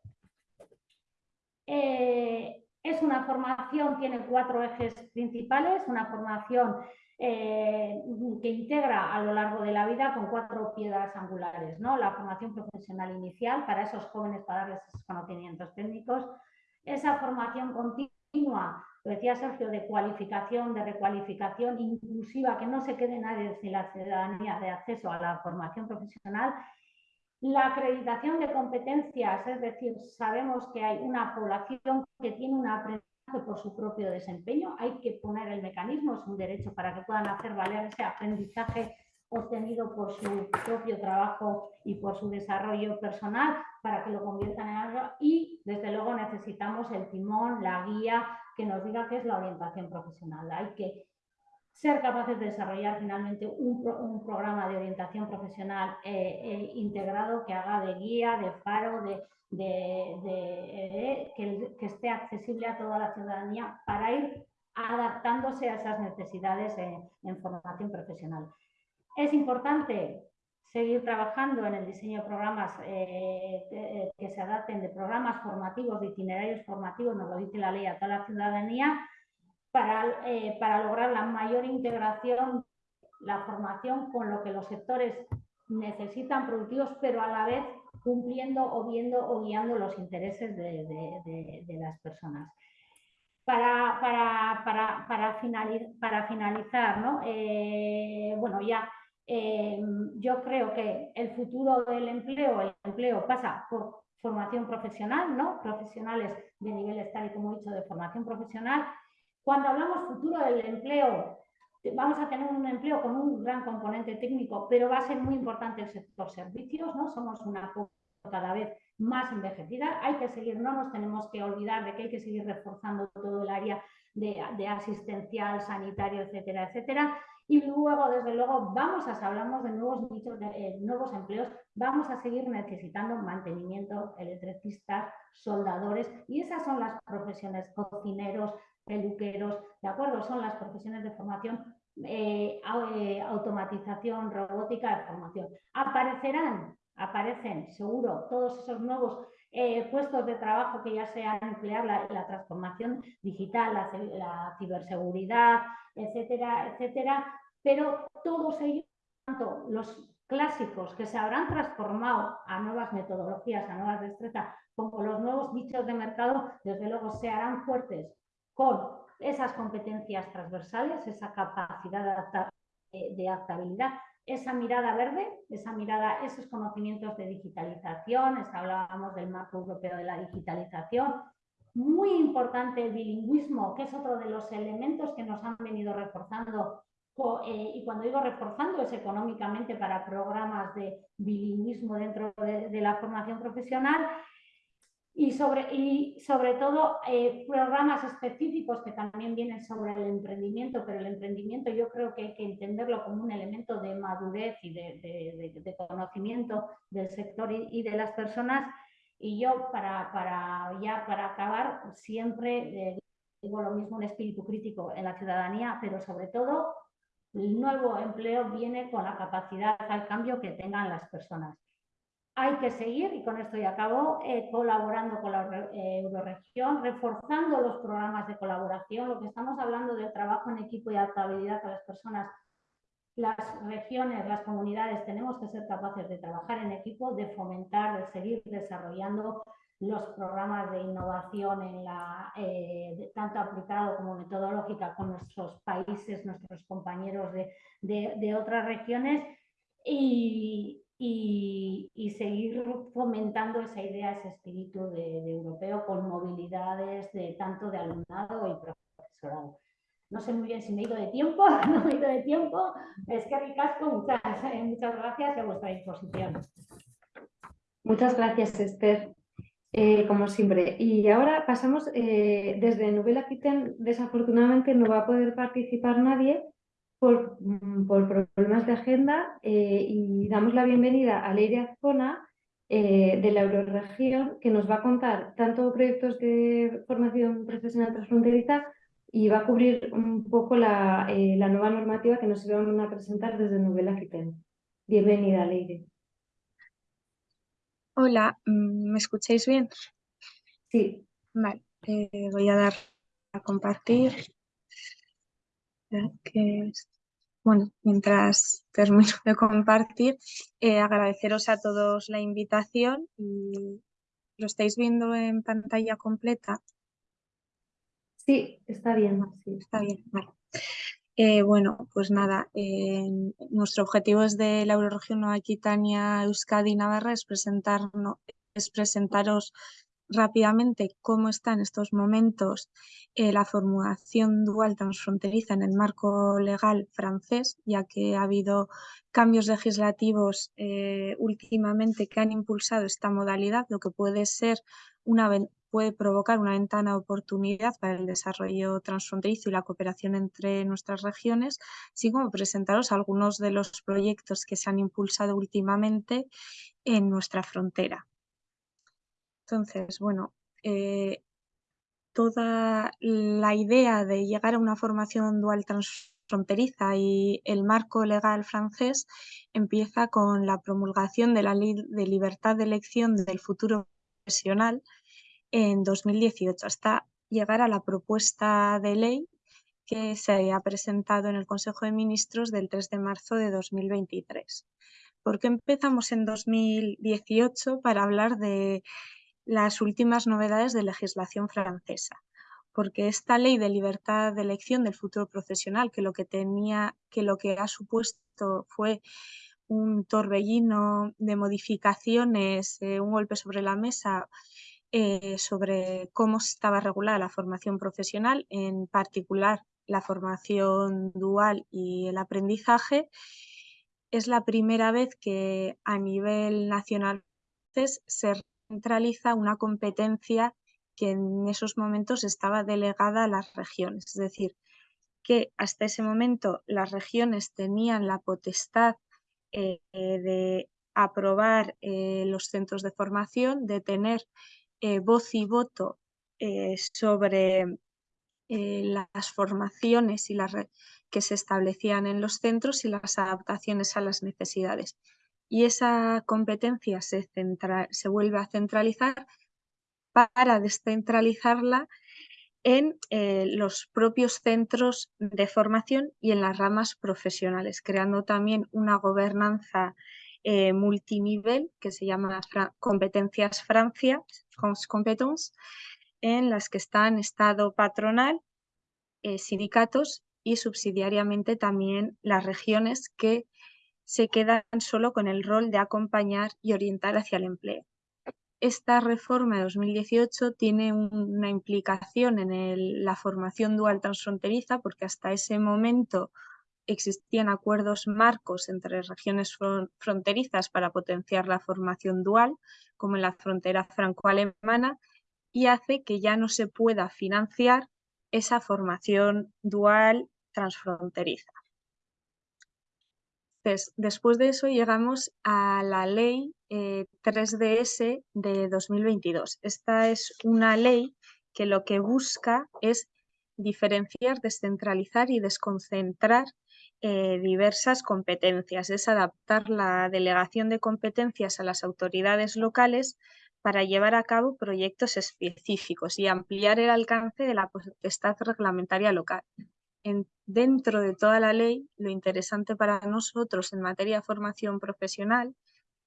Eh, es una formación, tiene cuatro ejes principales, una formación eh, que integra a lo largo de la vida con cuatro piedras angulares. ¿no? La formación profesional inicial para esos jóvenes para darles esos conocimientos técnicos, esa formación continua lo decía Sergio, de cualificación, de recualificación inclusiva, que no se quede nadie sin la ciudadanía de acceso a la formación profesional. La acreditación de competencias, es decir, sabemos que hay una población que tiene un aprendizaje por su propio desempeño, hay que poner el mecanismo, es un derecho para que puedan hacer valer ese aprendizaje obtenido por su propio trabajo y por su desarrollo personal para que lo conviertan en algo y desde luego necesitamos el timón, la guía que nos diga qué es la orientación profesional. Hay que ser capaces de desarrollar finalmente un, programa de orientación profesional eh, eh, integrado que haga de guía, de faro, de, eh, que, esté accesible a toda la ciudadanía para ir adaptándose a esas necesidades en formación profesional. Es importante seguir trabajando en el diseño de programas eh, que se adapten de programas formativos, de itinerarios formativos, nos lo dice la ley a toda la ciudadanía, para, eh, para lograr la mayor integración, la formación con lo que los sectores necesitan productivos, pero a la vez cumpliendo o viendo o guiando los intereses de, las personas. Para, para, para, finalizar, ¿no? bueno, ya eh, yo creo que el futuro del empleo, el empleo pasa por formación profesional, ¿no? Profesionales de niveles tal y como he dicho de formación profesional. Cuando hablamos futuro del empleo, vamos a tener un empleo con un gran componente técnico, pero va a ser muy importante el sector servicios, ¿no? Somos una cada vez más envejecida. Hay que seguir, no nos tenemos que olvidar de que hay que seguir reforzando todo el área de, de asistencial, sanitario, etcétera, etcétera. Y luego, desde luego, vamos a, hablamos de nuevos nichos, de eh, nuevos empleos, vamos a seguir necesitando mantenimiento, electricistas, soldadores, y esas son las profesiones, cocineros, peluqueros, ¿de acuerdo? Son las profesiones de formación, eh, eh, automatización, robótica de formación. Aparecerán, aparecen, seguro, todos esos nuevos puestos de trabajo que ya sea emplear la, transformación digital, la, ciberseguridad, etcétera, etcétera, pero todos ellos, tanto los clásicos que se habrán transformado a nuevas metodologías, a nuevas destrezas, como los nuevos nichos de mercado, desde luego se harán fuertes con esas competencias transversales, esa capacidad de adaptabilidad, esa mirada verde, esa mirada, esos conocimientos de digitalización, hablábamos del marco europeo de la digitalización, muy importante el bilingüismo, que es otro de los elementos que nos han venido reforzando. Eh, y cuando digo reforzando es económicamente para programas de bilingüismo dentro de, la formación profesional y sobre, y sobre todo eh, programas específicos que también vienen sobre el emprendimiento, pero el emprendimiento yo creo que hay que entenderlo como un elemento de madurez y de, conocimiento del sector y de las personas y yo, para, para ya para acabar, siempre eh, digo lo mismo, un espíritu crítico en la ciudadanía, pero sobre todo el nuevo empleo viene con la capacidad al cambio que tengan las personas. Hay que seguir, y con esto ya acabo, eh, colaborando con la eh, Euroregión, reforzando los programas de colaboración, lo que estamos hablando del trabajo en equipo y adaptabilidad a las personas las regiones, las comunidades, tenemos que ser capaces de trabajar en equipo, de fomentar, de seguir desarrollando los programas de innovación en la, eh, tanto aplicado como metodológica con nuestros países, nuestros compañeros de, otras regiones. Y, seguir fomentando esa idea, ese espíritu de, europeo con movilidades de tanto de alumnado y profesorado. No sé muy bien si me he ido de tiempo, no me he ido de tiempo. Es que ricasco, muchas, eh, muchas gracias y a vuestra disposición. Muchas gracias, Esther, eh, como siempre. Y ahora pasamos, eh, desde Novela Kitten, desafortunadamente no va a poder participar nadie por, mm, por problemas de agenda y damos la bienvenida a Leire Zona de la Euroregión, que nos va a contar tanto proyectos de formación profesional transfronteriza y va a cubrir un poco la, eh, la nueva normativa que nos iban a presentar desde Novela Quiten. Bienvenida, Leire. Hola, mm, ¿me escucháis bien? Sí. Vale, eh, voy a dar a compartir. Bueno, mientras termino de compartir, eh, agradeceros a todos la invitación y lo estáis viendo en pantalla completa. Sí, está bien. Sí. Está bien, vale. Eh, bueno, pues nada, eh, nuestro objetivo es de la Euroregión Nueva Aquitania, Euskadi y Navarra es, presentarnos, es presentaros rápidamente cómo está en estos momentos eh, la formulación dual transfronteriza en el marco legal francés, ya que ha habido cambios legislativos últimamente que han impulsado esta modalidad, lo que puede ser una, puede provocar una ventana de oportunidad para el desarrollo transfronterizo y la cooperación entre nuestras regiones, así como presentaros algunos de los proyectos que se han impulsado últimamente en nuestra frontera. Entonces, bueno, eh, toda la idea de llegar a una formación dual transfronteriza y el marco legal francés empieza con la promulgación de la Ley de Libertad de Elección del Futuro Profesional, en 2018 hasta llegar a la propuesta de ley que se ha presentado en el Consejo de Ministros del 3 de marzo de 2023. ¿Por qué empezamos en 2018 para hablar de las últimas novedades de legislación francesa? Porque esta ley de libertad de elección del futuro profesional, que lo que tenía, que lo que ha supuesto fue un torbellino de modificaciones, eh, un golpe sobre la mesa eh, sobre cómo estaba regulada la formación profesional, en particular la formación dual y el aprendizaje. Es la primera vez que a nivel nacional se centraliza una competencia que en esos momentos estaba delegada a las regiones, es decir, que hasta ese momento las regiones tenían la potestad eh, de aprobar eh, los centros de formación, de tener eh, voz y voto sobre las formaciones y las que se establecían en los centros y las adaptaciones a las necesidades. Y esa competencia se, vuelve a centralizar para descentralizarla en los propios centros de formación y en las ramas profesionales, creando también una gobernanza multinivel que se llama Competencias Francia, competence, en las que están Estado patronal, eh, sindicatos y subsidiariamente también las regiones que se quedan solo con el rol de acompañar y orientar hacia el empleo. Esta reforma de 2018 tiene una implicación en la formación dual transfronteriza porque hasta ese momento existían acuerdos marcos entre regiones fronterizas para potenciar la formación dual, como en la frontera franco-alemana, y hace que ya no se pueda financiar esa formación dual transfronteriza. Después de eso llegamos a la ley 3DS eh, de 2022. Esta es una ley que lo que busca es diferenciar, descentralizar y desconcentrar eh, diversas competencias. Es adaptar la delegación de competencias a las autoridades locales para llevar a cabo proyectos específicos y ampliar el alcance de la potestad reglamentaria local. Dentro de toda la ley, lo interesante para nosotros en materia de formación profesional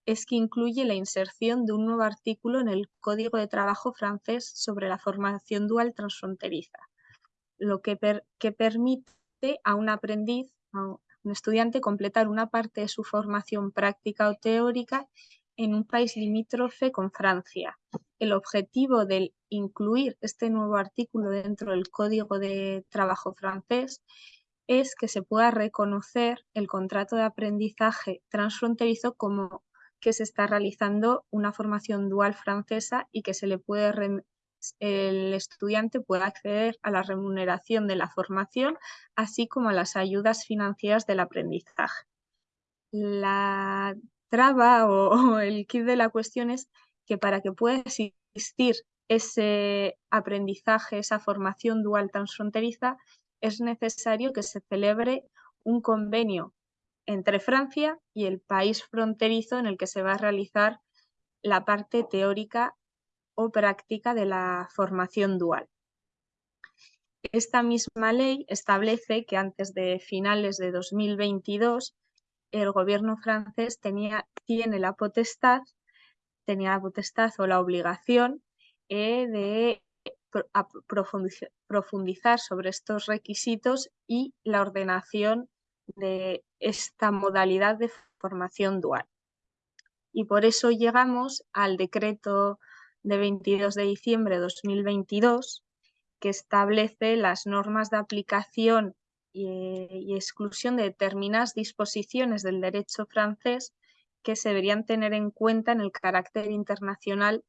es que incluye la inserción de un nuevo artículo en el Código de Trabajo francés sobre la formación dual transfronteriza, lo que, que permite a un aprendiz un estudiante completar una parte de su formación práctica o teórica en un país limítrofe con Francia. El objetivo de incluir este nuevo artículo dentro del Código de Trabajo francés es que se pueda reconocer el contrato de aprendizaje transfronterizo como que se está realizando una formación dual francesa y que se le puede el estudiante pueda acceder a la remuneración de la formación, así como a las ayudas financieras del aprendizaje. La traba o, el kit de la cuestión es que para que pueda existir ese aprendizaje, esa formación dual transfronteriza, es necesario que se celebre un convenio entre Francia y el país fronterizo en el que se va a realizar la parte teórica práctica de la formación dual. Esta misma ley establece que antes de finales de 2022 el gobierno francés tenía, tiene la potestad, tenía la potestad o la obligación eh, de profundizar sobre estos requisitos y la ordenación de esta modalidad de formación dual. Y por eso llegamos al decreto de 22 de diciembre de 2022 que establece las normas de aplicación y, exclusión de determinadas disposiciones del derecho francés que se deberían tener en cuenta en el carácter internacional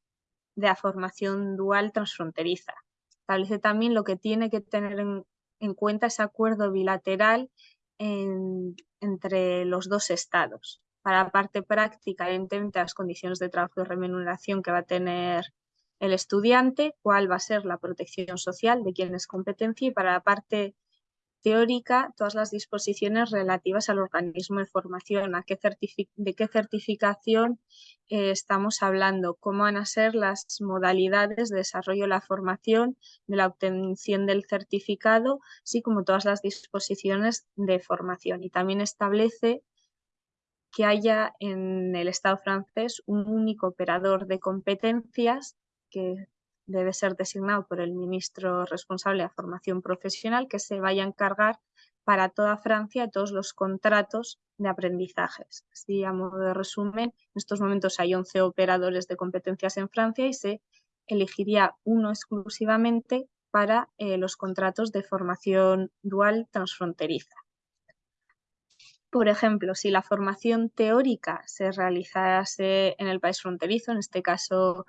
de la formación dual transfronteriza. Establece también lo que tiene que tener en, cuenta ese acuerdo bilateral entre los dos estados. Para la parte práctica, evidentemente, las condiciones de trabajo y remuneración que va a tener el estudiante, cuál va a ser la protección social de quien es competencia y para la parte teórica todas las disposiciones relativas al organismo de formación, a de qué certificación eh, estamos hablando, cómo van a ser las modalidades de desarrollo de la formación, de la obtención del certificado, así como todas las disposiciones de formación. Y también establece que haya en el Estado francés un único operador de competencias que debe ser designado por el ministro responsable de formación profesional que se vaya a encargar para toda Francia todos los contratos de aprendizajes. Así, a modo de resumen, en estos momentos hay 11 operadores de competencias en Francia y se elegiría uno exclusivamente para eh, los contratos de formación dual transfronteriza. Por ejemplo, si la formación teórica se realizase en el país fronterizo, en este caso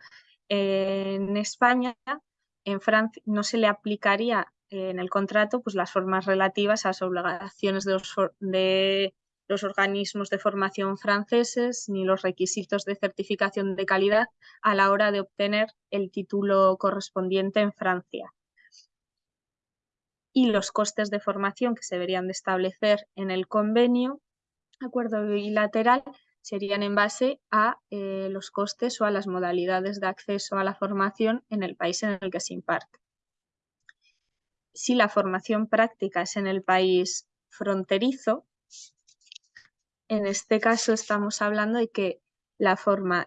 en España, en Francia, no se le aplicaría en el contrato pues, las formas relativas a las obligaciones de los, de los organismos de formación franceses ni los requisitos de certificación de calidad a la hora de obtener el título correspondiente en Francia. Y los costes de formación que se deberían de establecer en el convenio, acuerdo bilateral, serían en base a eh, los costes o a las modalidades de acceso a la formación en el país en el que se imparte. Si la formación práctica es en el país fronterizo, en este caso estamos hablando de que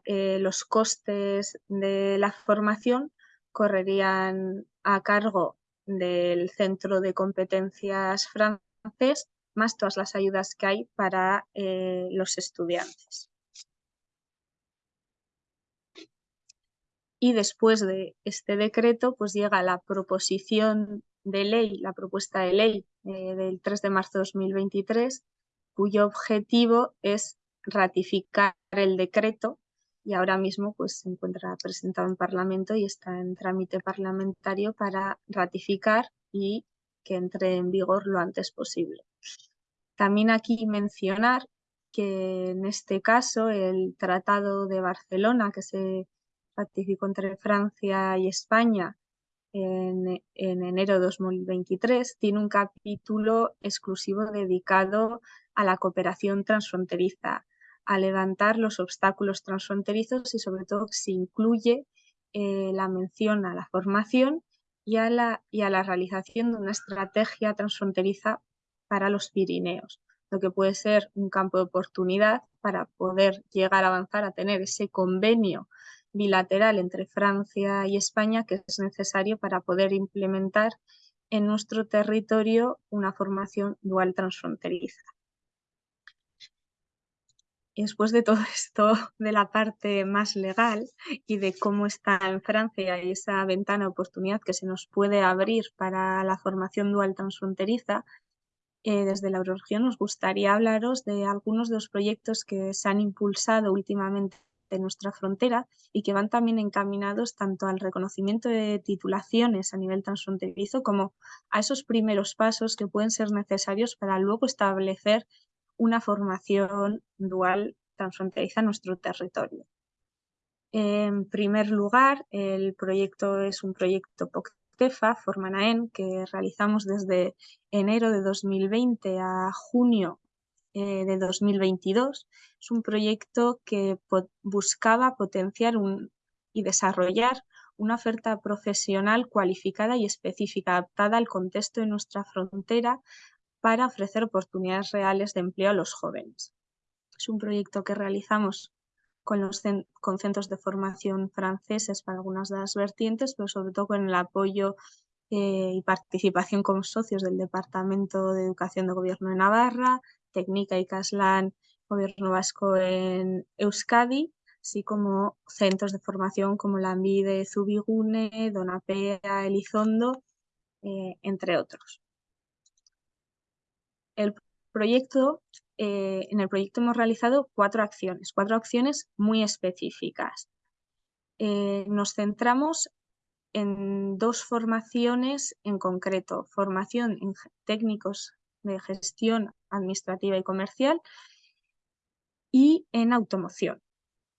eh, los costes de la formación correrían a cargo del Centro de Competencias francés más todas las ayudas que hay para eh, los estudiantes. Y después de este decreto, pues llega la proposición de ley, la propuesta de ley eh, del 3 de marzo de 2023, cuyo objetivo es ratificar el decreto y ahora mismo pues, se encuentra presentado en Parlamento y está en trámite parlamentario para ratificar y que entre en vigor lo antes posible. También aquí mencionar que en este caso el Tratado de Barcelona que se ratificó entre Francia y España en, enero de 2023 tiene un capítulo exclusivo dedicado a la cooperación transfronteriza, a levantar los obstáculos transfronterizos y sobre todo se incluye eh, la mención a la formación y a la, y a la realización de una estrategia transfronteriza para los Pirineos, lo que puede ser un campo de oportunidad para poder llegar a avanzar a tener ese convenio bilateral entre Francia y España que es necesario para poder implementar en nuestro territorio una formación dual transfronteriza. Y después de todo esto, de la parte más legal y de cómo está en Francia y esa ventana de oportunidad que se nos puede abrir para la formación dual transfronteriza, eh, desde la Euroregión nos gustaría hablaros de algunos de los proyectos que se han impulsado últimamente en nuestra frontera y que van también encaminados tanto al reconocimiento de titulaciones a nivel transfronterizo como a esos primeros pasos que pueden ser necesarios para luego establecer una formación dual transfronteriza en nuestro territorio. En primer lugar, el proyecto es un proyecto POCTEFA, Formanaen, que realizamos desde enero de 2020 a junio eh, de 2022. Es un proyecto que buscaba potenciar y desarrollar una oferta profesional cualificada y específica, adaptada al contexto de nuestra frontera para ofrecer oportunidades reales de empleo a los jóvenes. Es un proyecto que realizamos con, los con centros de formación franceses para algunas de las vertientes, pero sobre todo con el apoyo eh, y participación como socios del Departamento de Educación de Gobierno de Navarra, Técnica y Caslan, Gobierno Vasco en Euskadi, así como centros de formación como la de Zubigune, Donapea, Elizondo, eh, entre otros. El proyecto, eh, en el proyecto hemos realizado cuatro acciones, cuatro acciones muy específicas. nos centramos en dos formaciones en concreto, formación en técnicos de gestión administrativa y comercial y en automoción.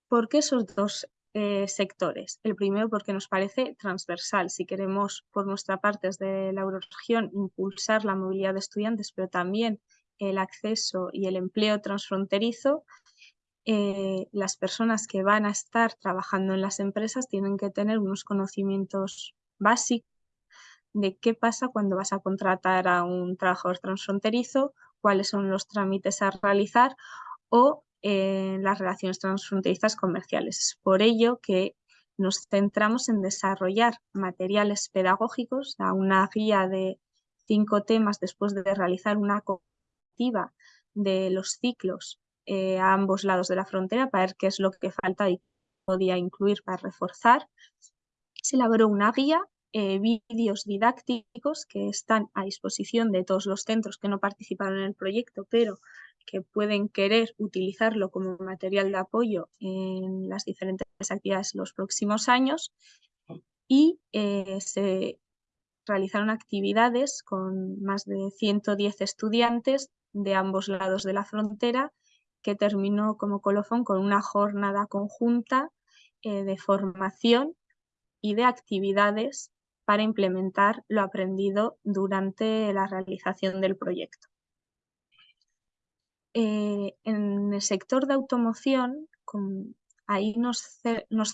¿Por qué esos dos eh, sectores? El primero porque nos parece transversal. Si queremos por nuestra parte desde la Euroregión impulsar la movilidad de estudiantes, pero también el acceso y el empleo transfronterizo, eh, las personas que van a estar trabajando en las empresas tienen que tener unos conocimientos básicos de qué pasa cuando vas a contratar a un trabajador transfronterizo, cuáles son los trámites a realizar o eh, las relaciones transfronterizas comerciales. Es por ello que nos centramos en desarrollar materiales pedagógicos, una guía de cinco temas después de realizar una de los ciclos eh, a ambos lados de la frontera para ver qué es lo que falta y podía incluir para reforzar. Se elaboró una guía, eh, vídeos didácticos que están a disposición de todos los centros que no participaron en el proyecto, pero que pueden querer utilizarlo como material de apoyo en las diferentes actividades los próximos años y eh, se realizaron actividades con más de 110 estudiantes de ambos lados de la frontera que terminó como colofón con una jornada conjunta eh, de formación y de actividades para implementar lo aprendido durante la realización del proyecto. Eh, en el sector de automoción, ahí nos,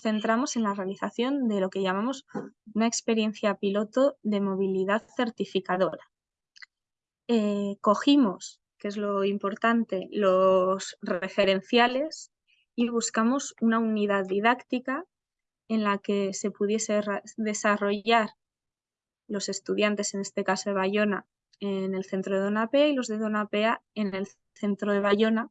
centramos en la realización de lo que llamamos una experiencia piloto de movilidad certificadora. Eh, cogimos que es lo importante, los referenciales y buscamos una unidad didáctica en la que se pudiese desarrollar los estudiantes, en este caso de Bayona, en el centro de Donapea y los de Donapea en el centro de Bayona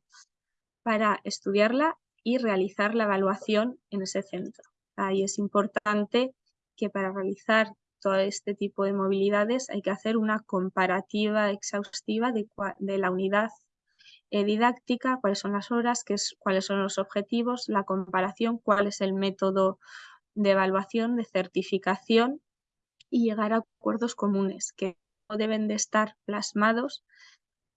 para estudiarla y realizar la evaluación en ese centro. Ahí es importante que para realizar todo este tipo de movilidades hay que hacer una comparativa exhaustiva de, la unidad eh, didáctica, cuáles son las horas, qué es, cuáles son los objetivos, la comparación, cuál es el método de evaluación, de certificación y llegar a acuerdos comunes que deben de estar plasmados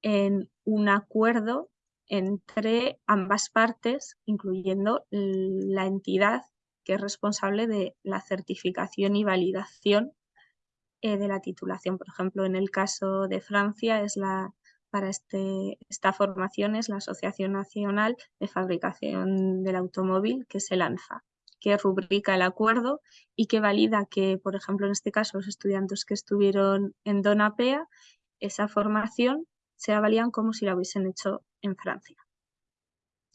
en un acuerdo entre ambas partes, incluyendo la entidad que es responsable de la certificación y validación eh, de la titulación. Por ejemplo, en el caso de Francia, es la, para este, esta formación es la Asociación Nacional de Fabricación del Automóvil que se lanza que rubrica el acuerdo y que valida que, por ejemplo, en este caso, los estudiantes que estuvieron en Donapea, esa formación se valían como si la hubiesen hecho en Francia.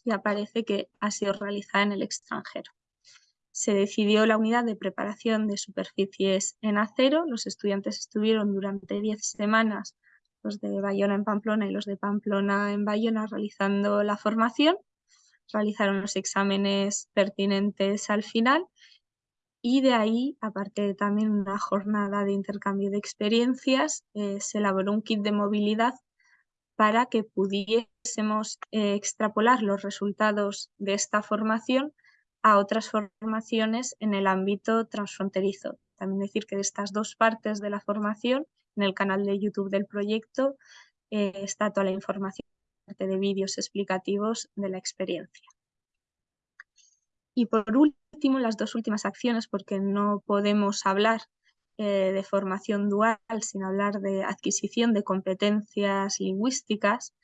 Y aparece que ha sido realizada en el extranjero. Se decidió la unidad de preparación de superficies en acero. Los estudiantes estuvieron durante 10 semanas, los de Bayona en Pamplona y los de Pamplona en Bayona, realizando la formación. Realizaron los exámenes pertinentes al final y de ahí, aparte de también una jornada de intercambio de experiencias, eh, se elaboró un kit de movilidad para que pudiésemos eh, extrapolar los resultados de esta formación a otras formaciones en el ámbito transfronterizo. También decir que de estas dos partes de la formación, en el canal de YouTube del proyecto, eh, está toda la información de vídeos explicativos de la experiencia. Y por último, las dos últimas acciones, porque no podemos hablar eh, de formación dual sin hablar de adquisición de competencias lingüísticas,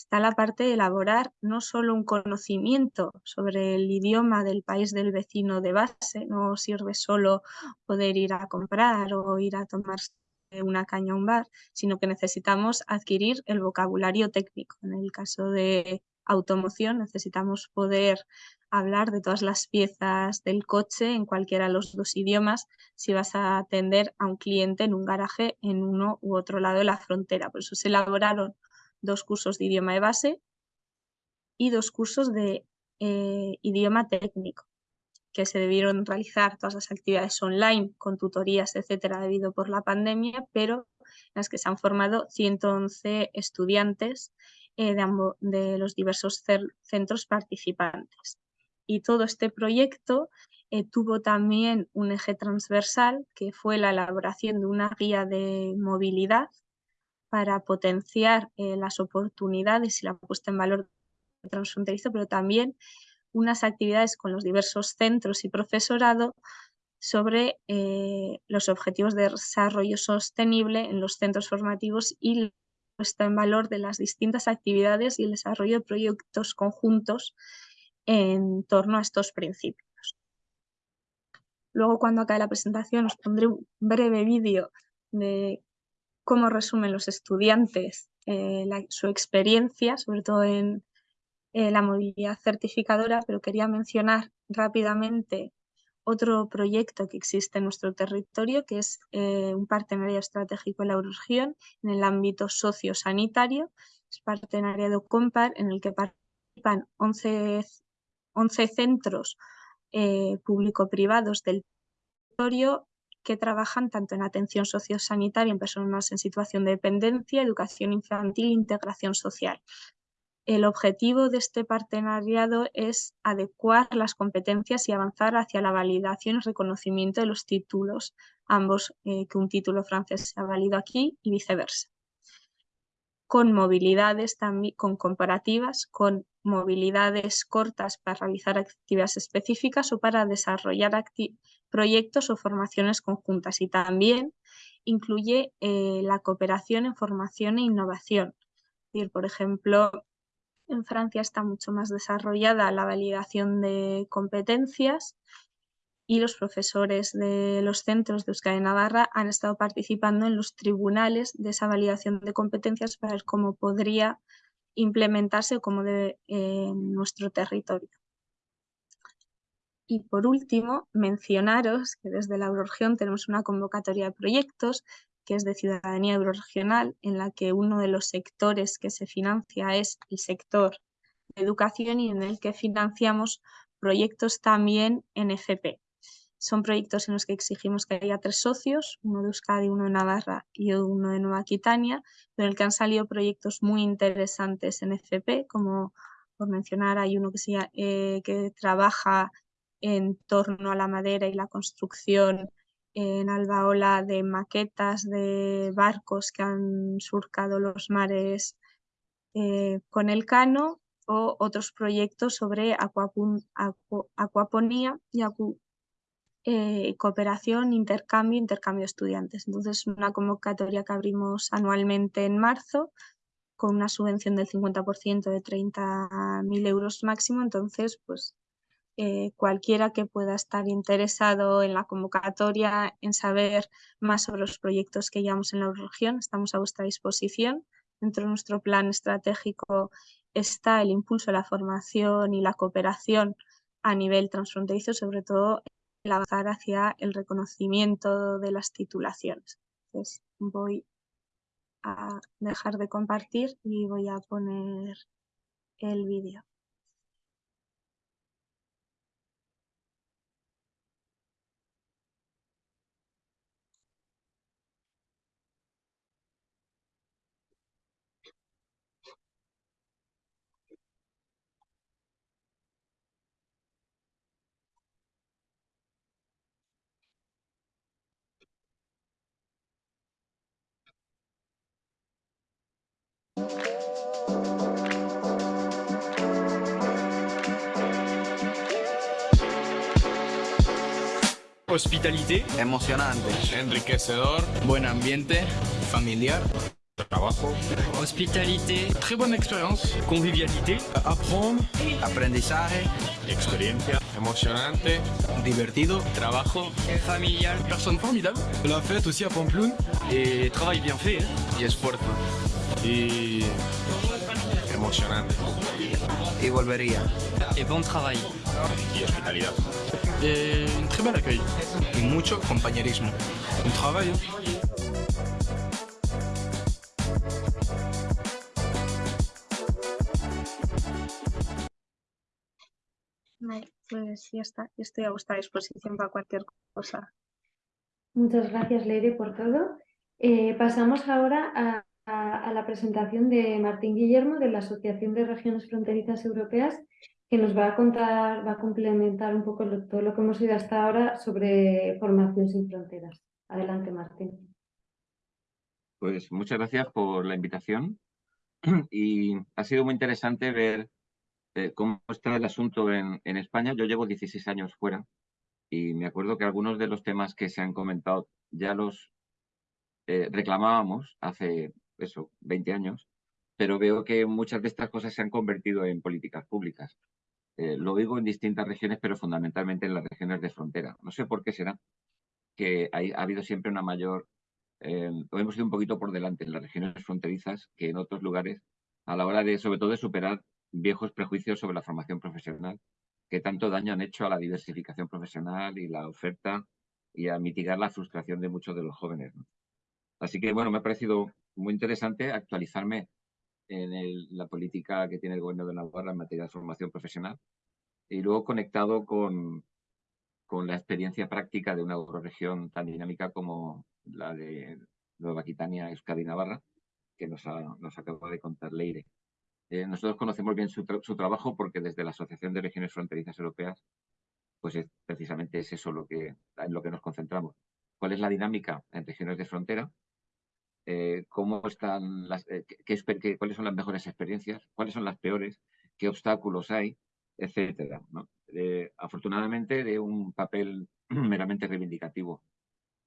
está la parte de elaborar no solo un conocimiento sobre el idioma del país del vecino de base, no sirve solo poder ir a comprar o ir a tomarse una caña a un bar, sino que necesitamos adquirir el vocabulario técnico. En el caso de automoción necesitamos poder hablar de todas las piezas del coche en cualquiera de los dos idiomas si vas a atender a un cliente en un garaje en uno u otro lado de la frontera. Por eso se elaboraron dos cursos de idioma de base y dos cursos de eh, idioma técnico que se debieron realizar todas las actividades online con tutorías, etcétera, debido por la pandemia, pero en las que se han formado 111 estudiantes eh, de, los diversos centros participantes. Y todo este proyecto eh, tuvo también un eje transversal que fue la elaboración de una guía de movilidad para potenciar eh, las oportunidades y la puesta en valor transfronterizo, pero también unas actividades con los diversos centros y profesorado sobre eh, los objetivos de desarrollo sostenible en los centros formativos y la puesta en valor de las distintas actividades y el desarrollo de proyectos conjuntos en torno a estos principios. Luego, cuando acabe la presentación, os pondré un breve vídeo de cómo resumen los estudiantes eh, su experiencia, sobre todo en la movilidad certificadora, pero quería mencionar rápidamente otro proyecto que existe en nuestro territorio, que es eh, un partenariado estratégico en la región en el ámbito sociosanitario. Es partenariado COMPAR en el que participan 11, 11 centros eh, público-privados del territorio que trabajan tanto en atención sociosanitaria en personas en situación de dependencia, educación infantil e integración social. El objetivo de este partenariado es adecuar las competencias y avanzar hacia la validación y reconocimiento de los títulos, ambos eh, que un título francés sea válido aquí y viceversa. Con movilidades también, con comparativas, con movilidades cortas para realizar actividades específicas o para desarrollar proyectos o formaciones conjuntas y también incluye eh, la cooperación en formación e innovación. por ejemplo, en Francia está mucho más desarrollada la validación de competencias y los profesores de los centros de Euskadi Navarra han estado participando en los tribunales de esa validación de competencias para ver cómo podría implementarse como debe en nuestro territorio. Y por último, mencionaros que desde la Euroregión tenemos una convocatoria de proyectos que es de ciudadanía euroregional, en la que uno de los sectores que se financia es el sector de educación y en el que financiamos proyectos también en FP. Son proyectos en los que exigimos que haya tres socios, uno de Euskadi, uno de Navarra y uno de Nueva Aquitania, pero el que han salido proyectos muy interesantes en FP, como por mencionar hay uno que, eh, que trabaja en torno a la madera y la construcción en Albaola de maquetas de barcos que han surcado los mares eh, con el cano o otros proyectos sobre acuaponía y eh, cooperación, intercambio, intercambio de estudiantes. Entonces, una convocatoria que abrimos anualmente en marzo con una subvención del 50% de 30.000 euros máximo. Entonces, pues eh, cualquiera que pueda estar interesado en la convocatoria, en saber más sobre los proyectos que llevamos en la región, estamos a vuestra disposición. Dentro de nuestro plan estratégico está el impulso de la formación y la cooperación a nivel transfronterizo, sobre todo el avanzar hacia el reconocimiento de las titulaciones. Entonces voy a dejar de compartir y voy a poner el vídeo. Hospitalité. Emocionante. Enriquecedor. Buen ambiente. Familiar. Trabajo. Hospitalité. Très bonne expérience. Convivialité. Apprendre. Aprendizaje. Experiencia. Emocionante. Divertido. Trabajo. Familial. Personne formidable. La fête aussi à Pamplona. Et travail bien fait. Y esfuerzo. Y emocionante. Y volvería. Et bon travail. Y hospitalidad. Et un très bel accueil. Y mucho compañerismo. Un travail. Vale, pues ya está. Yo estoy a vuestra disposición para cualquier cosa. Muchas gracias, Leire, por todo. Eh, pasamos ahora a, a- a la presentación de Martín Guillermo de la Asociación de Regiones Fronterizas Europeas, que nos va a contar, va a complementar un poco todo lo que hemos oído hasta ahora sobre formación sin fronteras. Adelante, Martín. Pues muchas gracias por la invitación y ha sido muy interesante ver eh, cómo está el asunto en, en España. Yo llevo 16 años fuera y me acuerdo que algunos de los temas que se han comentado ya los eh, reclamábamos hace eso, 20 años, pero veo que muchas de estas cosas se han convertido en políticas públicas. Eh, lo digo en distintas regiones, pero fundamentalmente en las regiones de frontera. No sé por qué será que ha habido siempre una mayor eh, o hemos ido un poquito por delante en las regiones fronterizas que en otros lugares a la hora de, sobre todo, de superar viejos prejuicios sobre la formación profesional que tanto daño han hecho a la diversificación profesional y la oferta y a mitigar la frustración de muchos de los jóvenes. Así que, bueno, me ha parecido muy interesante actualizarme en la política que tiene el gobierno de Navarra en materia de formación profesional y luego conectado con, con la experiencia práctica de una euroregión tan dinámica como la de Nueva Aquitania, Euskadi Navarra, que nos, ha- nos acaba de contar Leire. Eh, nosotros conocemos bien su, su trabajo porque desde la Asociación de Regiones Fronterizas Europeas, pues es, precisamente es eso lo que, en lo que nos concentramos. ¿Cuál es la dinámica en regiones de frontera? Eh, ¿Cómo están las, eh, qué- qué ¿Cuáles son las mejores experiencias? ¿Cuáles son las peores? ¿Qué obstáculos hay? Etcétera. Eh, afortunadamente, de un papel meramente reivindicativo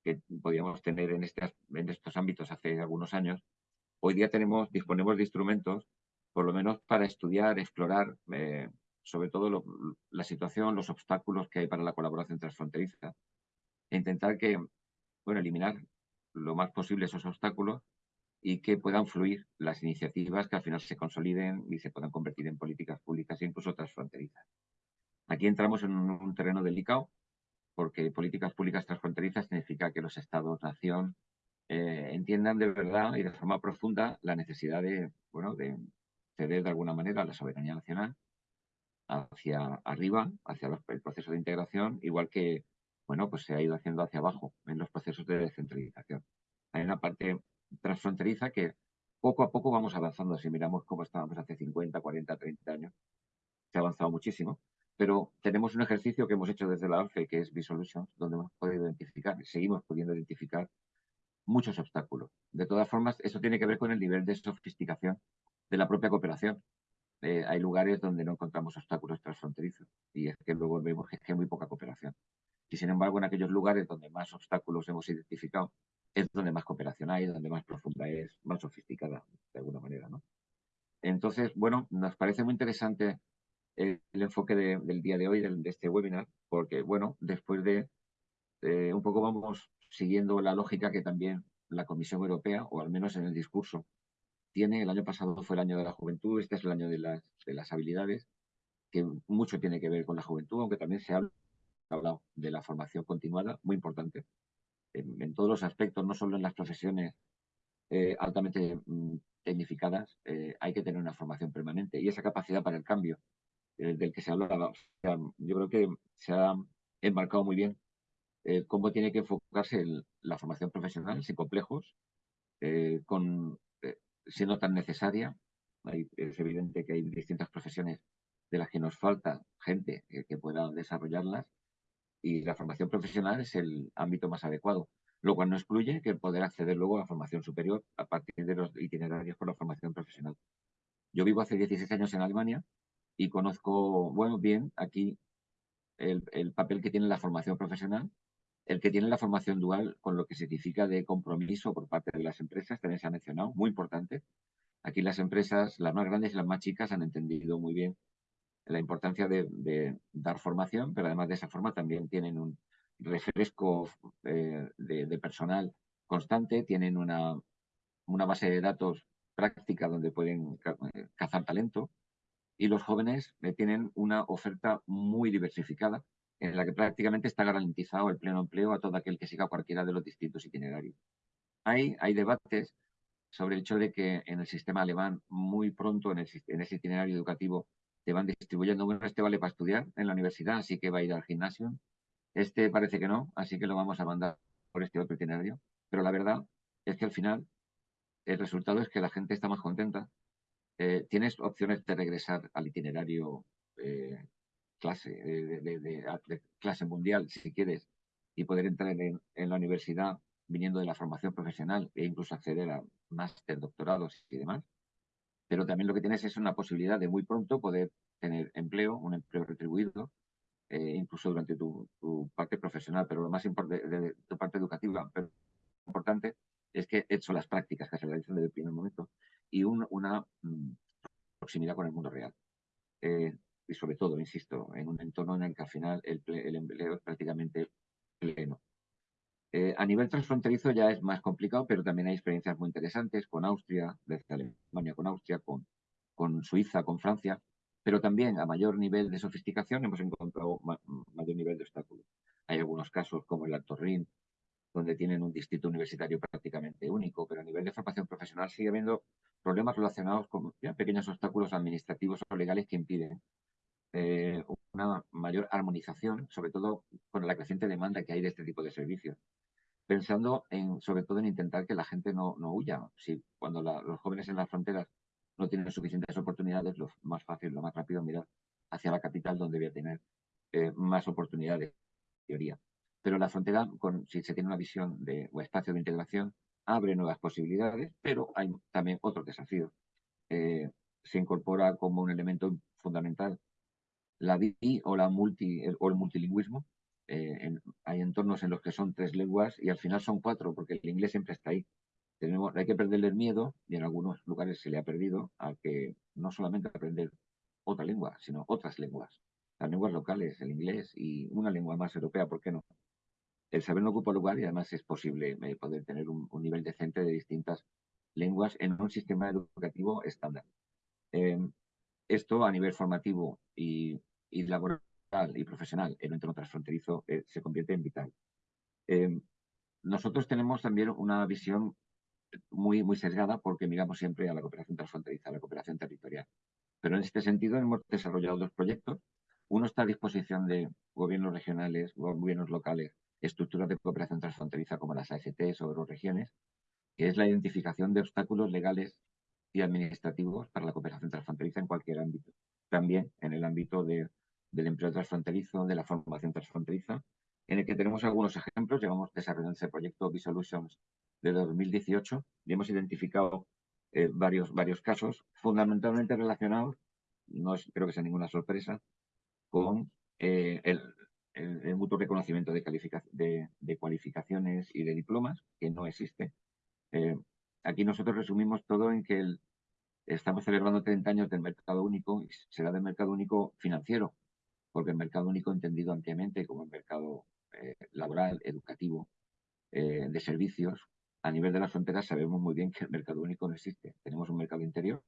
que podíamos tener en, estos ámbitos hace algunos años, hoy día tenemos, disponemos de instrumentos, por lo menos para estudiar, explorar, eh, sobre todo la situación, los obstáculos que hay para la colaboración transfronteriza, e intentar que, bueno, eliminar lo más posible esos obstáculos y que puedan fluir las iniciativas que al final se consoliden y se puedan convertir en políticas públicas e incluso transfronterizas. Aquí entramos en un, un terreno delicado porque políticas públicas transfronterizas significa que los estados-nación eh, entiendan de verdad y de forma profunda la necesidad de, bueno, de ceder de alguna manera la soberanía nacional hacia arriba, hacia el proceso de integración, igual que bueno, pues se ha ido haciendo hacia abajo en los procesos de descentralización. Hay una parte transfronteriza que poco a poco vamos avanzando. Si miramos cómo estábamos hace 50, 40, 30 años, se ha avanzado muchísimo, pero tenemos un ejercicio que hemos hecho desde la ALFE, que es Resolutions, donde hemos podido identificar, seguimos pudiendo identificar muchos obstáculos. De todas formas, eso tiene que ver con el nivel de sofisticación de la propia cooperación. Eh, hay lugares donde no encontramos obstáculos transfronterizos y es que luego vemos que hay muy poca cooperación. Y sin embargo, en aquellos lugares donde más obstáculos hemos identificado, es donde más cooperación hay, donde más profunda es, más sofisticada, de alguna manera. ¿no? Entonces, bueno, nos parece muy interesante el, enfoque de- del día de hoy, de este webinar, porque, bueno, después de eh, un poco vamos siguiendo la lógica que también la Comisión Europea, o al menos en el discurso, tiene. El año pasado fue el año de la juventud, este es el año de las, de las habilidades, que mucho tiene que ver con la juventud, aunque también se habla ha hablado de la formación continuada, muy importante, en, todos los aspectos, no solo en las profesiones eh, altamente mm, tecnificadas, eh, hay que tener una formación permanente y esa capacidad para el cambio eh, del que se hablaba. O yo creo que se ha enmarcado muy bien cómo tiene que enfocarse la formación profesional sin complejos, con, siendo tan necesaria. Es evidente que hay distintas profesiones de las que nos falta gente que pueda desarrollarlas y la formación profesional es el ámbito más adecuado, lo cual no excluye que poder acceder luego a la formación superior a partir de los itinerarios por la formación profesional. Yo vivo hace 16 años en Alemania y conozco, bueno, bien aquí el, el papel que tiene la formación profesional, el que tiene la formación dual con lo que significa de compromiso por parte de las empresas, también se ha mencionado, muy importante. Aquí las empresas, las más grandes y las más chicas, han entendido muy bien la importancia de, dar formación, pero además de esa forma también tienen un refresco eh, de, personal constante, tienen una, una base de datos práctica donde pueden eh, cazar talento y los jóvenes eh, tienen una oferta muy diversificada en la que prácticamente está garantizado el pleno empleo a todo aquel que siga cualquiera de los distintos itinerarios. Hay, hay debates sobre el hecho de que en el sistema alemán muy pronto en, en ese itinerario educativo te van distribuyendo, bueno, este vale para estudiar en la universidad, así que va a ir al gimnasio. Este parece que no, así que lo vamos a mandar por este otro itinerario. Pero la verdad es que al final el resultado es que la gente está más contenta. Eh, tienes opciones de regresar al itinerario eh, clase, de, clase mundial, si quieres, y poder entrar en, en, la universidad viniendo de la formación profesional e incluso acceder a máster, doctorados y demás pero también lo que tienes es una posibilidad de muy pronto poder tener empleo, un empleo retribuido, eh, incluso durante tu, parte profesional, pero lo más importante de, tu parte educativa, pero importante es que he hecho las prácticas que se realizan desde el primer momento y una mm, proximidad con el mundo real. Eh, y sobre todo, insisto, en un entorno en el que al final el, el empleo es prácticamente pleno. Eh, a nivel transfronterizo ya es más complicado, pero también hay experiencias muy interesantes con Austria, desde Alemania con Austria, con, Suiza, con Francia, pero también a mayor nivel de sofisticación hemos encontrado mayor nivel de obstáculos. Hay algunos casos como el Alto Rin, donde tienen un distrito universitario prácticamente único, pero a nivel de formación profesional sigue habiendo problemas relacionados con pequeños obstáculos administrativos o legales que impiden eh, una mayor armonización, sobre todo con la creciente demanda que hay de este tipo de servicios pensando en, sobre todo en intentar que la gente no, no huya. Si cuando los jóvenes en las fronteras no tienen suficientes oportunidades, lo más fácil, lo más rápido, mirar hacia la capital donde voy a tener eh, más oportunidades, teoría. Pero la frontera, con, si se tiene una visión de o espacio de integración, abre nuevas posibilidades, pero hay también otro desafío. Eh, se incorpora como un elemento fundamental la bi o la multi o el multilingüismo, eh, hay entornos en los que son tres lenguas y al final son cuatro, porque el inglés siempre está ahí. Tenemos, hay que perderle el miedo, y en algunos lugares se le ha perdido, a que no solamente aprender otra lengua, sino otras lenguas. Las lenguas locales, el inglés y una lengua más europea, ¿por qué no? El saber no ocupa lugar y además es posible eh, poder tener un, nivel decente de distintas lenguas en un sistema educativo estándar. Eh, esto a nivel formativo y laboral y profesional en un entorno transfronterizo eh, se convierte en vital. Eh, nosotros tenemos también una visión muy, muy sesgada porque miramos siempre a la cooperación transfronteriza, a la cooperación territorial. Pero en este sentido hemos desarrollado dos proyectos. Uno está a disposición de gobiernos regionales, gobiernos locales, estructuras de cooperación transfronteriza como las ASTs o regiones, que es la identificación de obstáculos legales y administrativos para la cooperación transfronteriza en cualquier ámbito. También en el ámbito de del empleo transfronterizo, de la formación transfronteriza, en el que tenemos algunos ejemplos. Llevamos desarrollando ese proyecto Bisolutions de 2018 y hemos identificado eh, varios, varios casos fundamentalmente relacionados, no creo que sea ninguna sorpresa, con eh, el, mutuo reconocimiento de, de, de, cualificaciones y de diplomas, que no existe. Eh, aquí nosotros resumimos todo en que estamos celebrando 30 años del mercado único y será del mercado único financiero, porque el mercado único entendido ampliamente como el mercado eh, laboral, educativo, eh, de servicios, a nivel de las fronteras sabemos muy bien que el mercado único no existe. Tenemos un mercado interior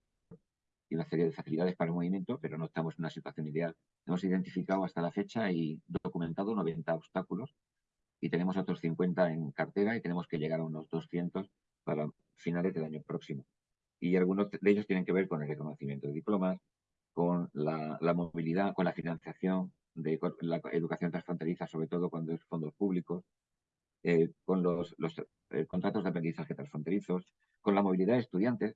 y una serie de facilidades para el movimiento, pero no estamos en una situación ideal. Hemos identificado hasta la fecha y documentado 90 obstáculos y tenemos otros 50 en cartera y tenemos que llegar a unos 200 para finales del año próximo. Y algunos de ellos tienen que ver con el reconocimiento de diplomas, con la, movilidad, con la financiación de la educación transfronteriza, sobre todo cuando es fondos públicos, eh, con los, eh, contratos de aprendizaje transfronterizos, con la movilidad de estudiantes,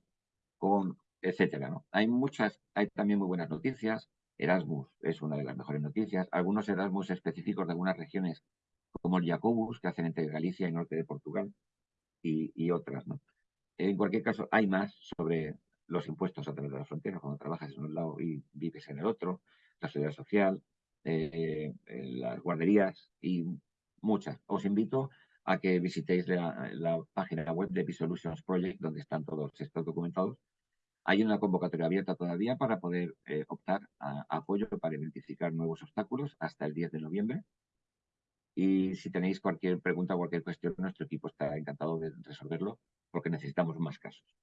con etcétera. Hay muchas, hay también muy buenas noticias. Erasmus es una de las mejores noticias. Algunos Erasmus específicos de algunas regiones, como el Jacobus, que hacen entre Galicia y norte de Portugal, y, y otras. ¿no? En cualquier caso, hay más sobre los impuestos a través de la frontera, cuando trabajas en un lado y vives en el otro, la seguridad social, eh, eh, las guarderías y muchas. Os invito a que visitéis la, página web de Bisolutions Project, donde están todos estos documentados. Hay una convocatoria abierta todavía para poder eh, optar a, apoyo para identificar nuevos obstáculos hasta el 10 de noviembre. Y si tenéis cualquier pregunta cualquier cuestión, nuestro equipo está encantado de resolverlo porque necesitamos más casos.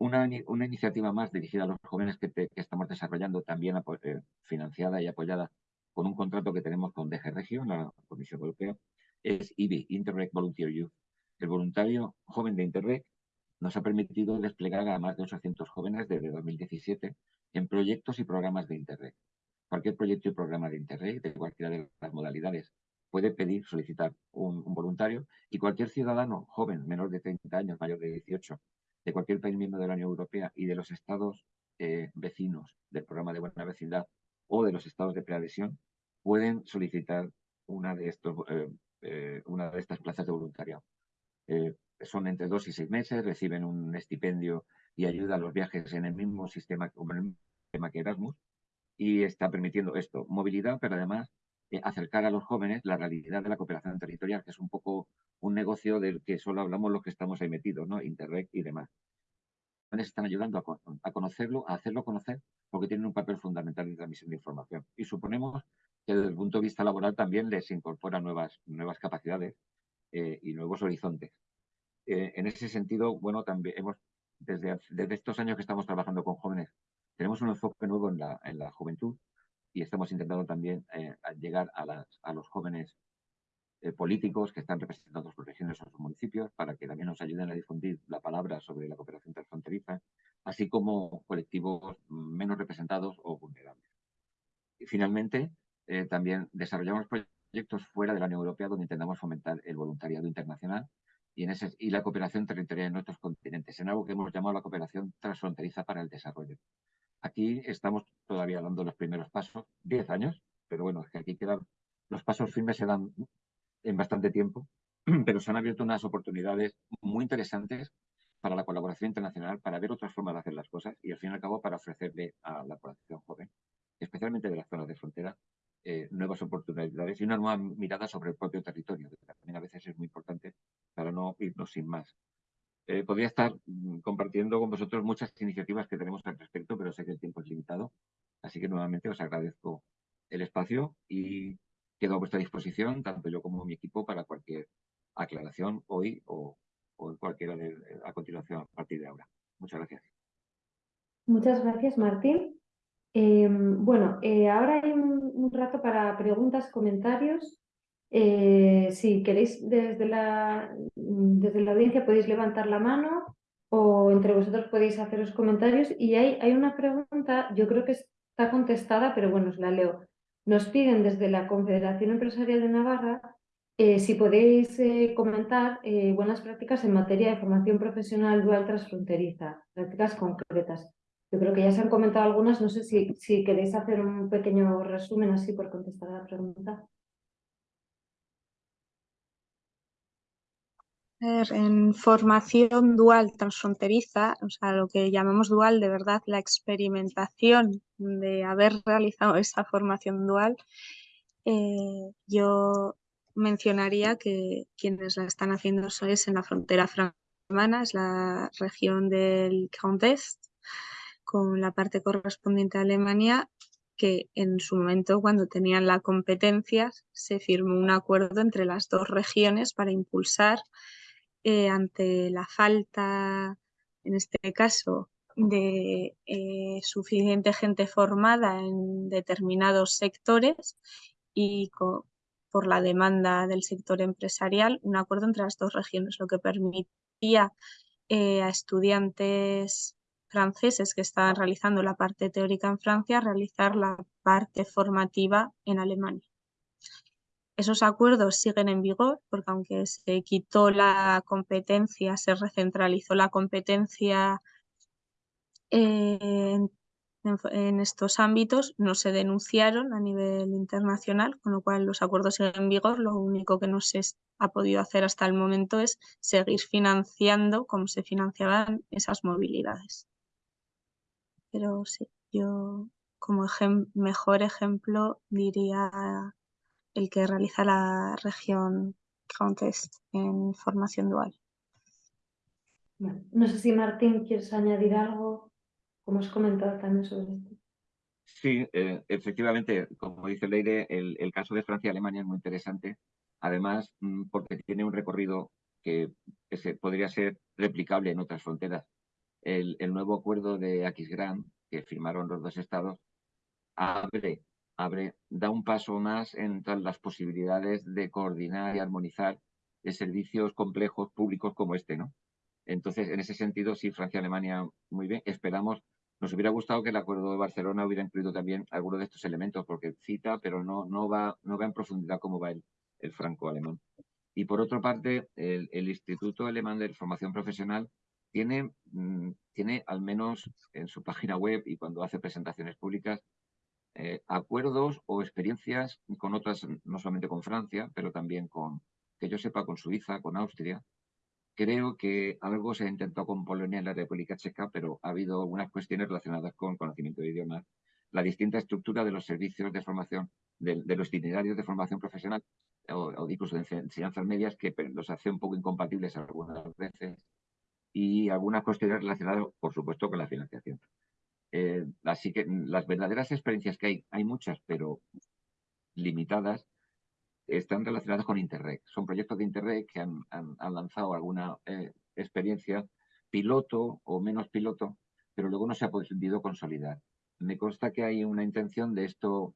Una, una, iniciativa más dirigida a los jóvenes que, que estamos desarrollando, también eh, financiada y apoyada con un contrato que tenemos con DG Regio, la Comisión Europea, es IBI, Interreg Volunteer Youth. El voluntario joven de Interreg nos ha permitido desplegar a más de 800 jóvenes desde 2017 en proyectos y programas de Interreg. Cualquier proyecto y programa de Interreg, de cualquiera de las modalidades, puede pedir, solicitar un, voluntario y cualquier ciudadano joven, menor de 30 años, mayor de 18, de cualquier país miembro de la Unión Europea y de los estados eh, vecinos del programa de buena vecindad o de los estados de preadhesión, pueden solicitar una de, estos, eh, eh, una de estas plazas de voluntariado. son entre dos y seis meses, reciben un estipendio y ayuda a los viajes en el mismo sistema, como el sistema que Erasmus, y está permitiendo esto, movilidad, pero además eh, acercar a los jóvenes la realidad de la cooperación territorial, que es un poco un negocio del que solo hablamos los que estamos ahí metidos, ¿no? Interreg y demás. Están ayudando a, conocerlo, a hacerlo conocer, porque tienen un papel fundamental en transmisión de información. Y suponemos que desde el punto de vista laboral también les incorpora nuevas, nuevas capacidades eh, y nuevos horizontes. Eh, en ese sentido, bueno, también hemos, desde, desde estos años que estamos trabajando con jóvenes, tenemos un enfoque nuevo en la, en la juventud y estamos intentando también eh, llegar a, los jóvenes eh, políticos que están representando sus regiones o sus municipios para que también nos ayuden a difundir la palabra sobre la cooperación transfronteriza, así como colectivos menos representados o vulnerables. Y finalmente, eh, también desarrollamos proyectos fuera de la Unión Europea donde intentamos fomentar el voluntariado internacional y, en ese, y la cooperación territorial en nuestros continentes, en algo que hemos llamado la cooperación transfronteriza para el desarrollo. Aquí estamos todavía dando los primeros pasos, 10 años, pero bueno, es que aquí quedan, los pasos firmes se dan en bastante tiempo, pero se han abierto unas oportunidades muy interesantes para la colaboración internacional, para ver otras formas de hacer las cosas y al fin y al cabo para ofrecerle a la población joven, especialmente de las zonas de frontera, eh, nuevas oportunidades y una nueva mirada sobre el propio territorio, que también a veces es muy importante para no irnos sin más. Eh, podría estar mm, compartiendo con vosotros muchas iniciativas que tenemos al respecto, pero sé que el tiempo es limitado. Así que nuevamente os agradezco el espacio y quedo a vuestra disposición, tanto yo como mi equipo, para cualquier aclaración hoy o, o cualquiera de, a continuación a partir de ahora. Muchas gracias. Muchas gracias, Martín. Em, bueno, eh, ahora hay un, rato para preguntas, comentarios. Eh, si queréis desde la, desde la audiencia podéis levantar la mano o entre vosotros podéis hacer los comentarios. Y hay, hay una pregunta, yo creo que está contestada, pero bueno, os la leo. Nos piden desde la Confederación Empresarial de Navarra eh, si podéis eh, comentar buenas prácticas en materia de formación profesional dual transfronteriza, prácticas concretas. Yo creo que ya se han comentado algunas, no sé si, si queréis hacer un pequeño resumen así por contestar a la pregunta. En formación dual transfronteriza, o sea, lo que llamamos dual, de verdad, la experimentación de haber realizado esa formación dual, eh, yo mencionaría que quienes la están haciendo es en la frontera franco es la región del Grand Est, con la parte correspondiente a Alemania, que en su momento, cuando tenían la competencia, se firmó un acuerdo entre las dos regiones para impulsar eh, ante la falta, en este caso, de eh, suficiente gente formada en determinados sectores y por la demanda del sector empresarial, un acuerdo entre las dos regiones, lo que permitía eh, a estudiantes franceses que estaban realizando la parte teórica en Francia realizar la parte formativa en Alemania. Esos acuerdos siguen en vigor porque aunque se quitó la competencia, se recentralizó la competencia en, estos ámbitos, no se denunciaron a nivel internacional, con lo cual los acuerdos siguen en vigor. Lo único que no se ha podido hacer hasta el momento es seguir financiando como se financiaban esas movilidades. Pero sí, yo como mejor ejemplo diría el que realiza la región Contest en formación dual. no sé si Martín quieres añadir algo, como has comentado también sobre esto. Sí, eh, efectivamente, como dice Leire, el, el caso de Francia y Alemania es muy interesante, además mm, porque tiene un recorrido que, que se, podría ser replicable en otras fronteras. el, el nuevo acuerdo de Aquisgrán que firmaron los dos estados abre, abre, da un paso más en las posibilidades de coordinar y armonizar de servicios complejos públicos como este, ¿no? Entonces, en ese sentido, sí, Francia-Alemania, muy bien. Esperamos, nos hubiera gustado que el Acuerdo de Barcelona hubiera incluido también algunos de estos elementos, porque cita, pero no, no, va, no va en profundidad como va el, el franco-alemán. Y por otra parte, el, el, Instituto Alemán de Formación Profesional tiene, mm, tiene, al menos en su página web y cuando hace presentaciones públicas, eh, acuerdos o experiencias con otras, no solamente con Francia, pero también con, que yo sepa, con Suiza, con Austria. Creo que algo se ha intentado con Polonia en la República Checa, pero ha habido algunas cuestiones relacionadas con conocimiento de idiomas, la distinta estructura de los servicios de formación, de, de los itinerarios de formación profesional o, o, incluso de enseñanzas medias que los hace un poco incompatibles algunas veces y algunas cuestiones relacionadas, por supuesto, con la financiación. Eh, así que las verdaderas experiencias que hay, hay muchas, pero limitadas, están relacionadas con Interreg. Son proyectos de Interreg que han, lanzado alguna eh, experiencia piloto o menos piloto, pero luego no se ha podido consolidar. Me consta que hay una intención de esto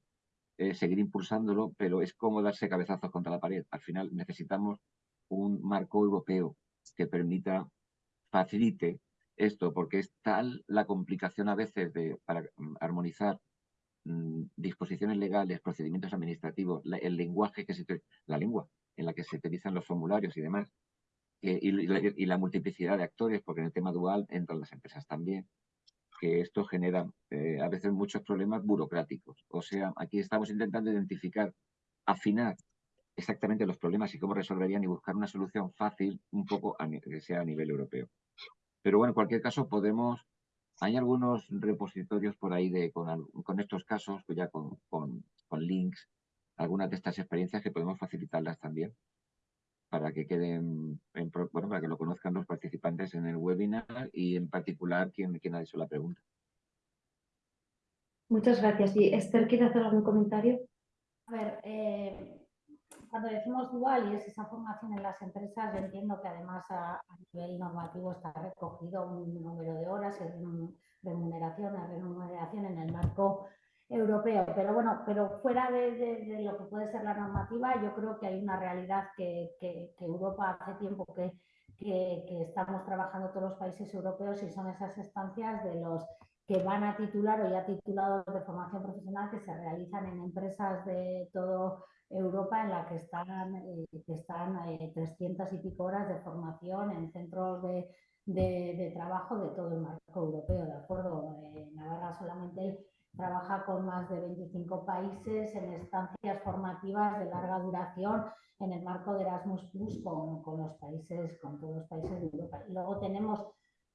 eh, seguir impulsándolo, pero es como darse cabezazos contra la pared. Al final necesitamos un marco europeo que permita, facilite esto, porque es tal la complicación a veces de, para mm, armonizar mmm, disposiciones legales, procedimientos administrativos, la, el lenguaje que se la lengua en la que se utilizan los formularios y demás, eh, y, y, la, y, la, multiplicidad de actores, porque en el tema dual entran las empresas también, que esto genera eh, a veces muchos problemas burocráticos. O sea, aquí estamos intentando identificar, afinar exactamente los problemas y cómo resolverían y buscar una solución fácil, un poco a, que sea a nivel europeo. Pero bueno, en cualquier caso podemos, hay algunos repositorios por ahí de, con, con estos casos, pues ya con, con, con, links, algunas de estas experiencias que podemos facilitarlas también para que queden, en, bueno, para que lo conozcan los participantes en el webinar y en particular quien, quien ha hecho la pregunta. Muchas gracias. ¿Y Esther quiere hacer algún comentario? A ver, eh, cuando decimos dual y es esa formación en las empresas, yo entiendo que además a, nivel normativo está recogido un número de horas y remuneración, remuneración en el marco europeo. Pero bueno, pero fuera de, lo que puede ser la normativa, yo creo que hay una realidad que, que, que Europa hace tiempo que, que, estamos trabajando todos los países europeos y son esas estancias de los que van a titular o ya titulados de formación profesional que se realizan en empresas de todo Europa en la que están, eh, que están eh, 300 y pico horas de formación en centros de, de, de, trabajo de todo el marco europeo, ¿de acuerdo? Eh, Navarra solamente trabaja con más de 25 países en estancias formativas de larga duración en el marco de Erasmus Plus con, con los países, con todos los países de Europa. Y luego tenemos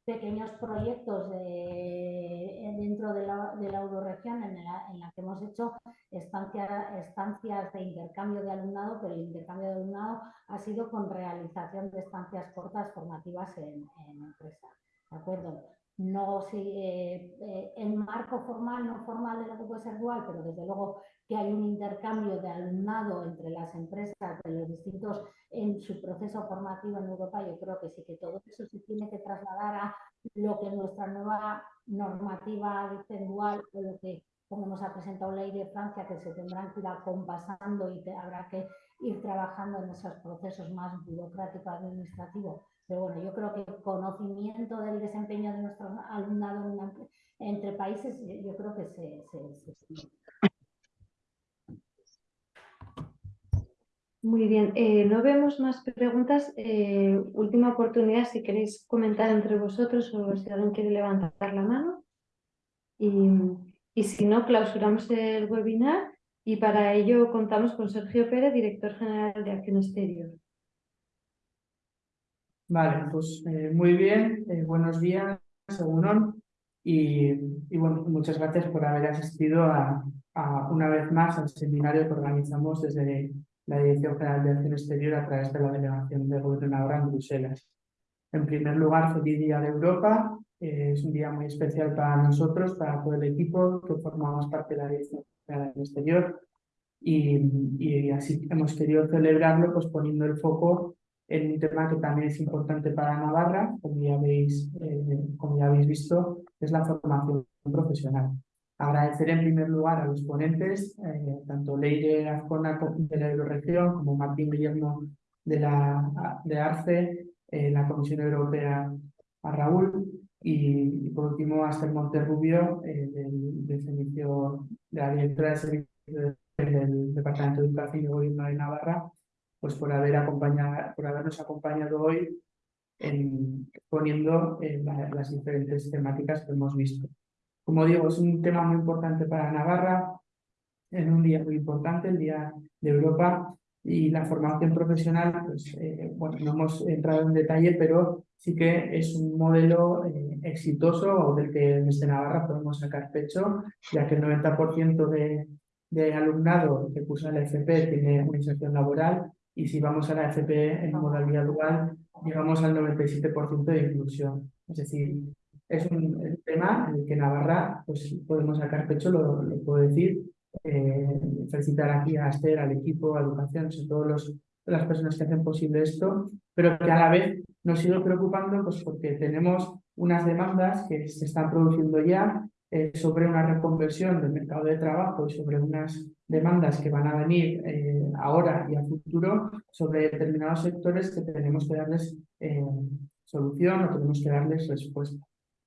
pequeños proyectos de, dentro de la, de la euroregión en la, en la, que hemos hecho estancia, estancias de intercambio de alumnado, pero el intercambio de alumnado ha sido con realización de estancias cortas formativas en, en empresas. ¿De acuerdo? No eh, eh, en marco formal, no formal de lo que puede ser dual, pero desde luego que hay un intercambio de alumnado entre las empresas de los distintos en su proceso formativo en Europa, yo creo que sí que todo eso se tiene que trasladar a lo que nuestra nueva normativa dice dual o lo que como nos ha presentado ley de Francia, que se tendrán que ir acompasando y te, habrá que ir trabajando en esos procesos más burocráticos administrativos. Pero bueno, yo creo que el conocimiento del desempeño de nuestro alumnado entre países, yo creo que se, se, Muy bien, eh, no vemos más preguntas. Eh, última oportunidad, si queréis comentar entre vosotros o si alguien quiere levantar la mano. Y, y, si no, clausuramos el webinar y para ello contamos con Sergio Pérez, director general de Acción Exterior. Vale, pues eh, muy bien, eh, buenos días, según y, y, bueno, muchas gracias por haber asistido a, a, una vez más al seminario que organizamos desde la Dirección General de Acción Exterior a través de la Delegación de Gobierno en Bruselas. En primer lugar, feliz Día de Europa. Eh, es un día muy especial para nosotros, para todo el equipo que formamos parte de la Dirección General de Exterior. Y, y, así hemos querido celebrarlo pues poniendo el foco en un tema que también es importante para Navarra, como ya habéis, eh, como ya habéis visto, es la formación profesional. Agradecer en primer lugar a los ponentes, eh, tanto Leire Azcona de la Euroregión como Martín Guillermo de, la, de ARCE, eh, la Comisión Europea, a Raúl y, por último a Esther Monterrubio del, servicio, de la directora de servicio del Departamento de Educación y Gobierno de Navarra, pues por, haber acompañado, por habernos acompañado hoy en, poniendo las diferentes temáticas que hemos visto. Como digo, es un tema muy importante para Navarra, en un día muy importante, el Día de Europa, y la formación profesional, pues, eh, bueno, no hemos entrado en detalle, pero sí que es un modelo eh, exitoso del que desde Navarra podemos sacar pecho, ya que el 90% de, de alumnado que cursa la FP tiene una inserción laboral y si vamos a la FP en modalidad dual, llegamos al 97% de inclusión. Es decir, es un, tema en el que Navarra pues, podemos sacar pecho, lo, puedo decir. Eh, felicitar aquí a Esther, al equipo, a Educación, a todas las personas que hacen posible esto, pero que a la vez nos sigue preocupando pues, porque tenemos unas demandas que se están produciendo ya eh, sobre una reconversión del mercado de trabajo y sobre unas demandas que van a venir eh, ahora y a futuro sobre determinados sectores que tenemos que darles solución o tenemos que darles respuesta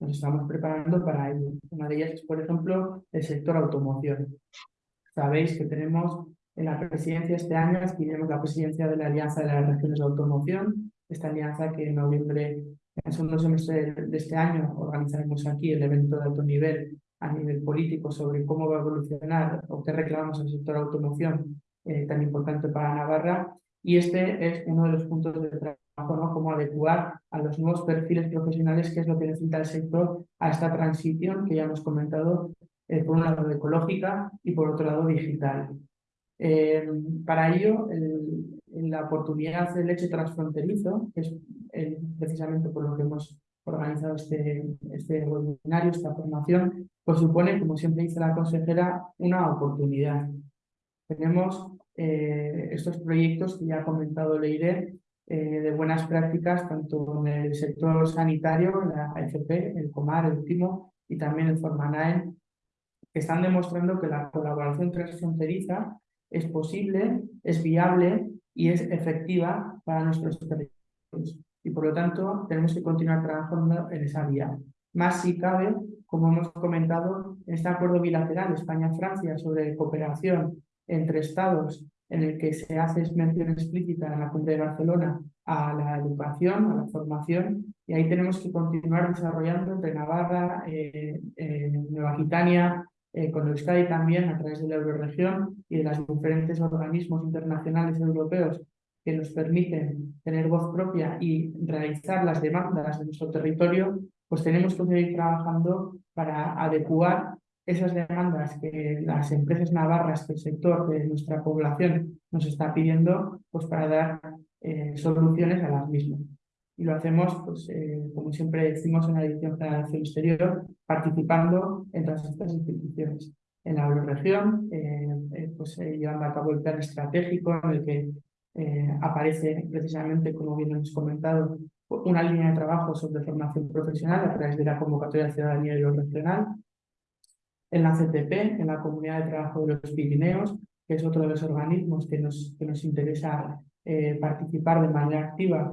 nos estamos preparando para ello. Una de ellas es, por ejemplo, el sector automoción. Sabéis que tenemos en la presidencia este año, tenemos la presidencia de la Alianza de las Regiones de Automoción, esta alianza que en noviembre, en el segundo semestre de este año, organizaremos aquí el evento de alto nivel a nivel político sobre cómo va a evolucionar o qué reclamamos al sector automoción eh, tan importante para Navarra. Y este es uno de los puntos de trabajo cómo adecuar a los nuevos perfiles profesionales, que es lo que necesita el sector a esta transición que ya hemos comentado, eh, por un lado ecológica y por otro lado digital. Eh, para ello, la oportunidad del hecho transfronterizo, que es eh, precisamente por lo que hemos organizado este, este webinario, esta formación, pues supone, como siempre dice la consejera, una oportunidad. Tenemos estos proyectos que ya ha comentado Leire, eh, de buenas prácticas, tanto en el sector sanitario, la AFP, el COMAR, el último, y también el Formanae, que están demostrando que la colaboración transfronteriza es posible, es viable y es efectiva para nuestros territorios. Y por lo tanto, tenemos que continuar trabajando en esa vía. Más si cabe, como hemos comentado, este acuerdo bilateral España-Francia sobre cooperación entre Estados en el que se hace mención explícita en la Junta de Barcelona a la educación, a la formación, y ahí tenemos que continuar desarrollando entre Navarra, eh, eh, Nueva Aquitania, eh, con Euskadi también a través de la Euroregión y de los diferentes organismos internacionales europeos que nos permiten tener voz propia y realizar las demandas de nuestro territorio, pues tenemos que seguir trabajando para adecuar esas demandas que las empresas navarras, que el sector de nuestra población nos está pidiendo, pues para dar eh, soluciones a las mismas. Y lo hacemos, pues, eh, como siempre decimos en la de Acción Exterior, participando en todas estas instituciones. En la Euroregión, eh, pues llevando a cabo el plan estratégico en el que aparece precisamente, como bien hemos comentado, una línea de trabajo sobre formación profesional a través de la convocatoria de ciudadanía regional en la CTP, en la Comunidad de Trabajo de los Pirineos, que es otro de los organismos que nos, que nos interesa eh, participar de manera activa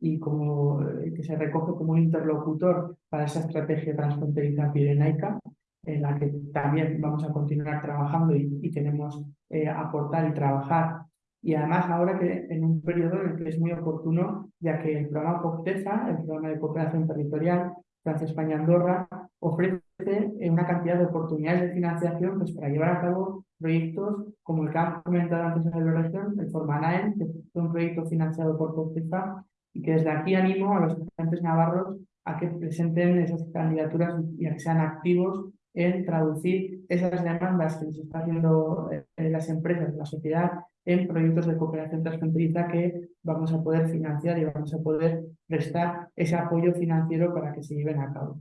y como, eh, que se recoge como un interlocutor para esa estrategia transfronteriza pirenaica, en la que también vamos a continuar trabajando y, queremos eh, aportar y trabajar. Y además ahora que en un periodo en el que es muy oportuno, ya que el programa COPTEFA, el programa de cooperación territorial, Francia, España, Andorra, ofrece una cantidad de oportunidades de financiación pues, para llevar a cabo proyectos como el que ha comentado antes en la región, el Formanaen, que es un proyecto financiado por COPTEFA y que desde aquí animo a los estudiantes navarros a que presenten esas candidaturas y a que sean activos en traducir esas demandas que les está haciendo eh, las empresas, la sociedad, en proyectos de cooperación transfronteriza que vamos a poder financiar y vamos a poder prestar ese apoyo financiero para que se lleven a cabo.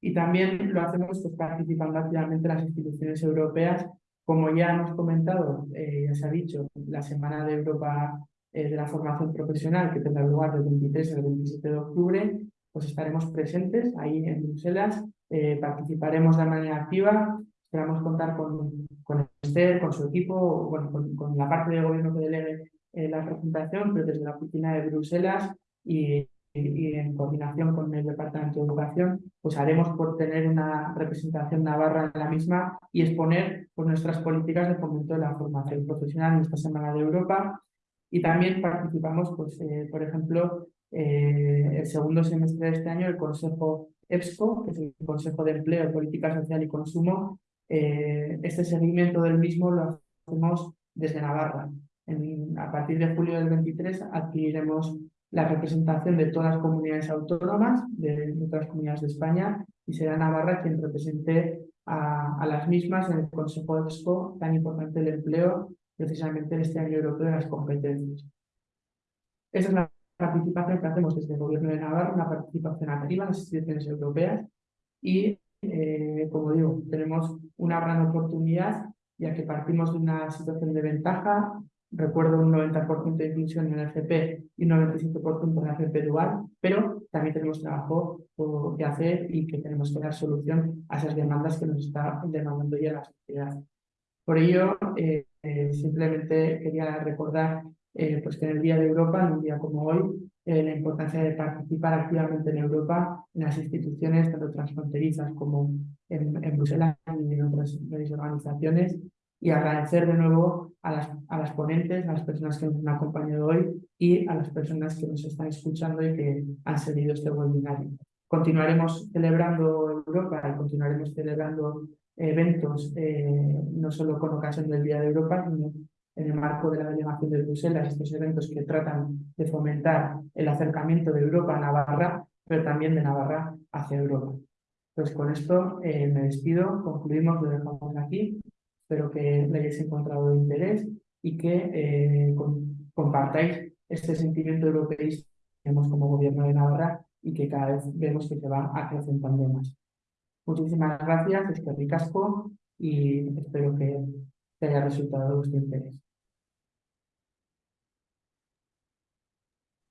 Y también lo hacemos pues, participando activamente en las instituciones europeas, como ya hemos comentado, eh, ya se ha dicho, la Semana de Europa de la formación profesional que tendrá lugar del 23 al 27 de octubre, pues estaremos presentes ahí en Bruselas, participaremos de manera activa, esperamos contar con, con Esther, con su equipo, bueno, con, la parte del gobierno que delegue la representación, pero desde la oficina de Bruselas y y en coordinación con el Departamento de Educación, pues haremos por tener una representación navarra en la misma y exponer pues, nuestras políticas de fomento de la formación profesional en esta Semana de Europa. Y también participamos, pues, eh, por ejemplo, eh, el segundo semestre de este año, el Consejo EPSCO, que es el Consejo de Empleo, Política Social y Consumo. Eh, este seguimiento del mismo lo hacemos desde Navarra. a partir de julio del 23 adquiriremos la representación de todas las comunidades autónomas, de, todas las comunidades de España, y será Navarra quien represente a, las mismas en el Consejo Expo, tan importante el empleo, precisamente en este año europeo de las competencias. Esa es la participación que hacemos desde el Gobierno de Navarra, una participación activa en las instituciones europeas y, eh, como digo, tenemos una gran oportunidad ya que partimos de una situación de ventaja recuerdo un 90% de inclusión en el FP y un 97% en el FP dual, pero también tenemos trabajo que hacer y que tenemos que dar solución a esas demandas que nos está demandando ya la sociedad. Por ello, eh, eh, simplemente quería recordar eh, pues que en el Día de Europa, en un día como hoy, la importancia de participar activamente en Europa, en las instituciones tanto transfronterizas como en, en Bruselas y en otras organizaciones, y agradecer de nuevo a las, a las ponentes, a las personas que nos han acompañado hoy y a las personas que nos están escuchando y que han seguido este webinario. Continuaremos celebrando Europa y continuaremos celebrando eventos, eh, no solo con ocasión del Día de Europa, sino en el marco de la delegación de Bruselas, estos eventos que tratan de fomentar el acercamiento de Europa a Navarra, pero también de Navarra hacia Europa. Pues con esto eh, me despido, concluimos, lo dejamos aquí Espero que le hayáis encontrado interés y que eh, compartáis este sentimiento europeísta que tenemos como gobierno de Navarra y que cada vez vemos que se va acrecentando más. Muchísimas gracias, es que ricasco y espero que te haya resultado de interés.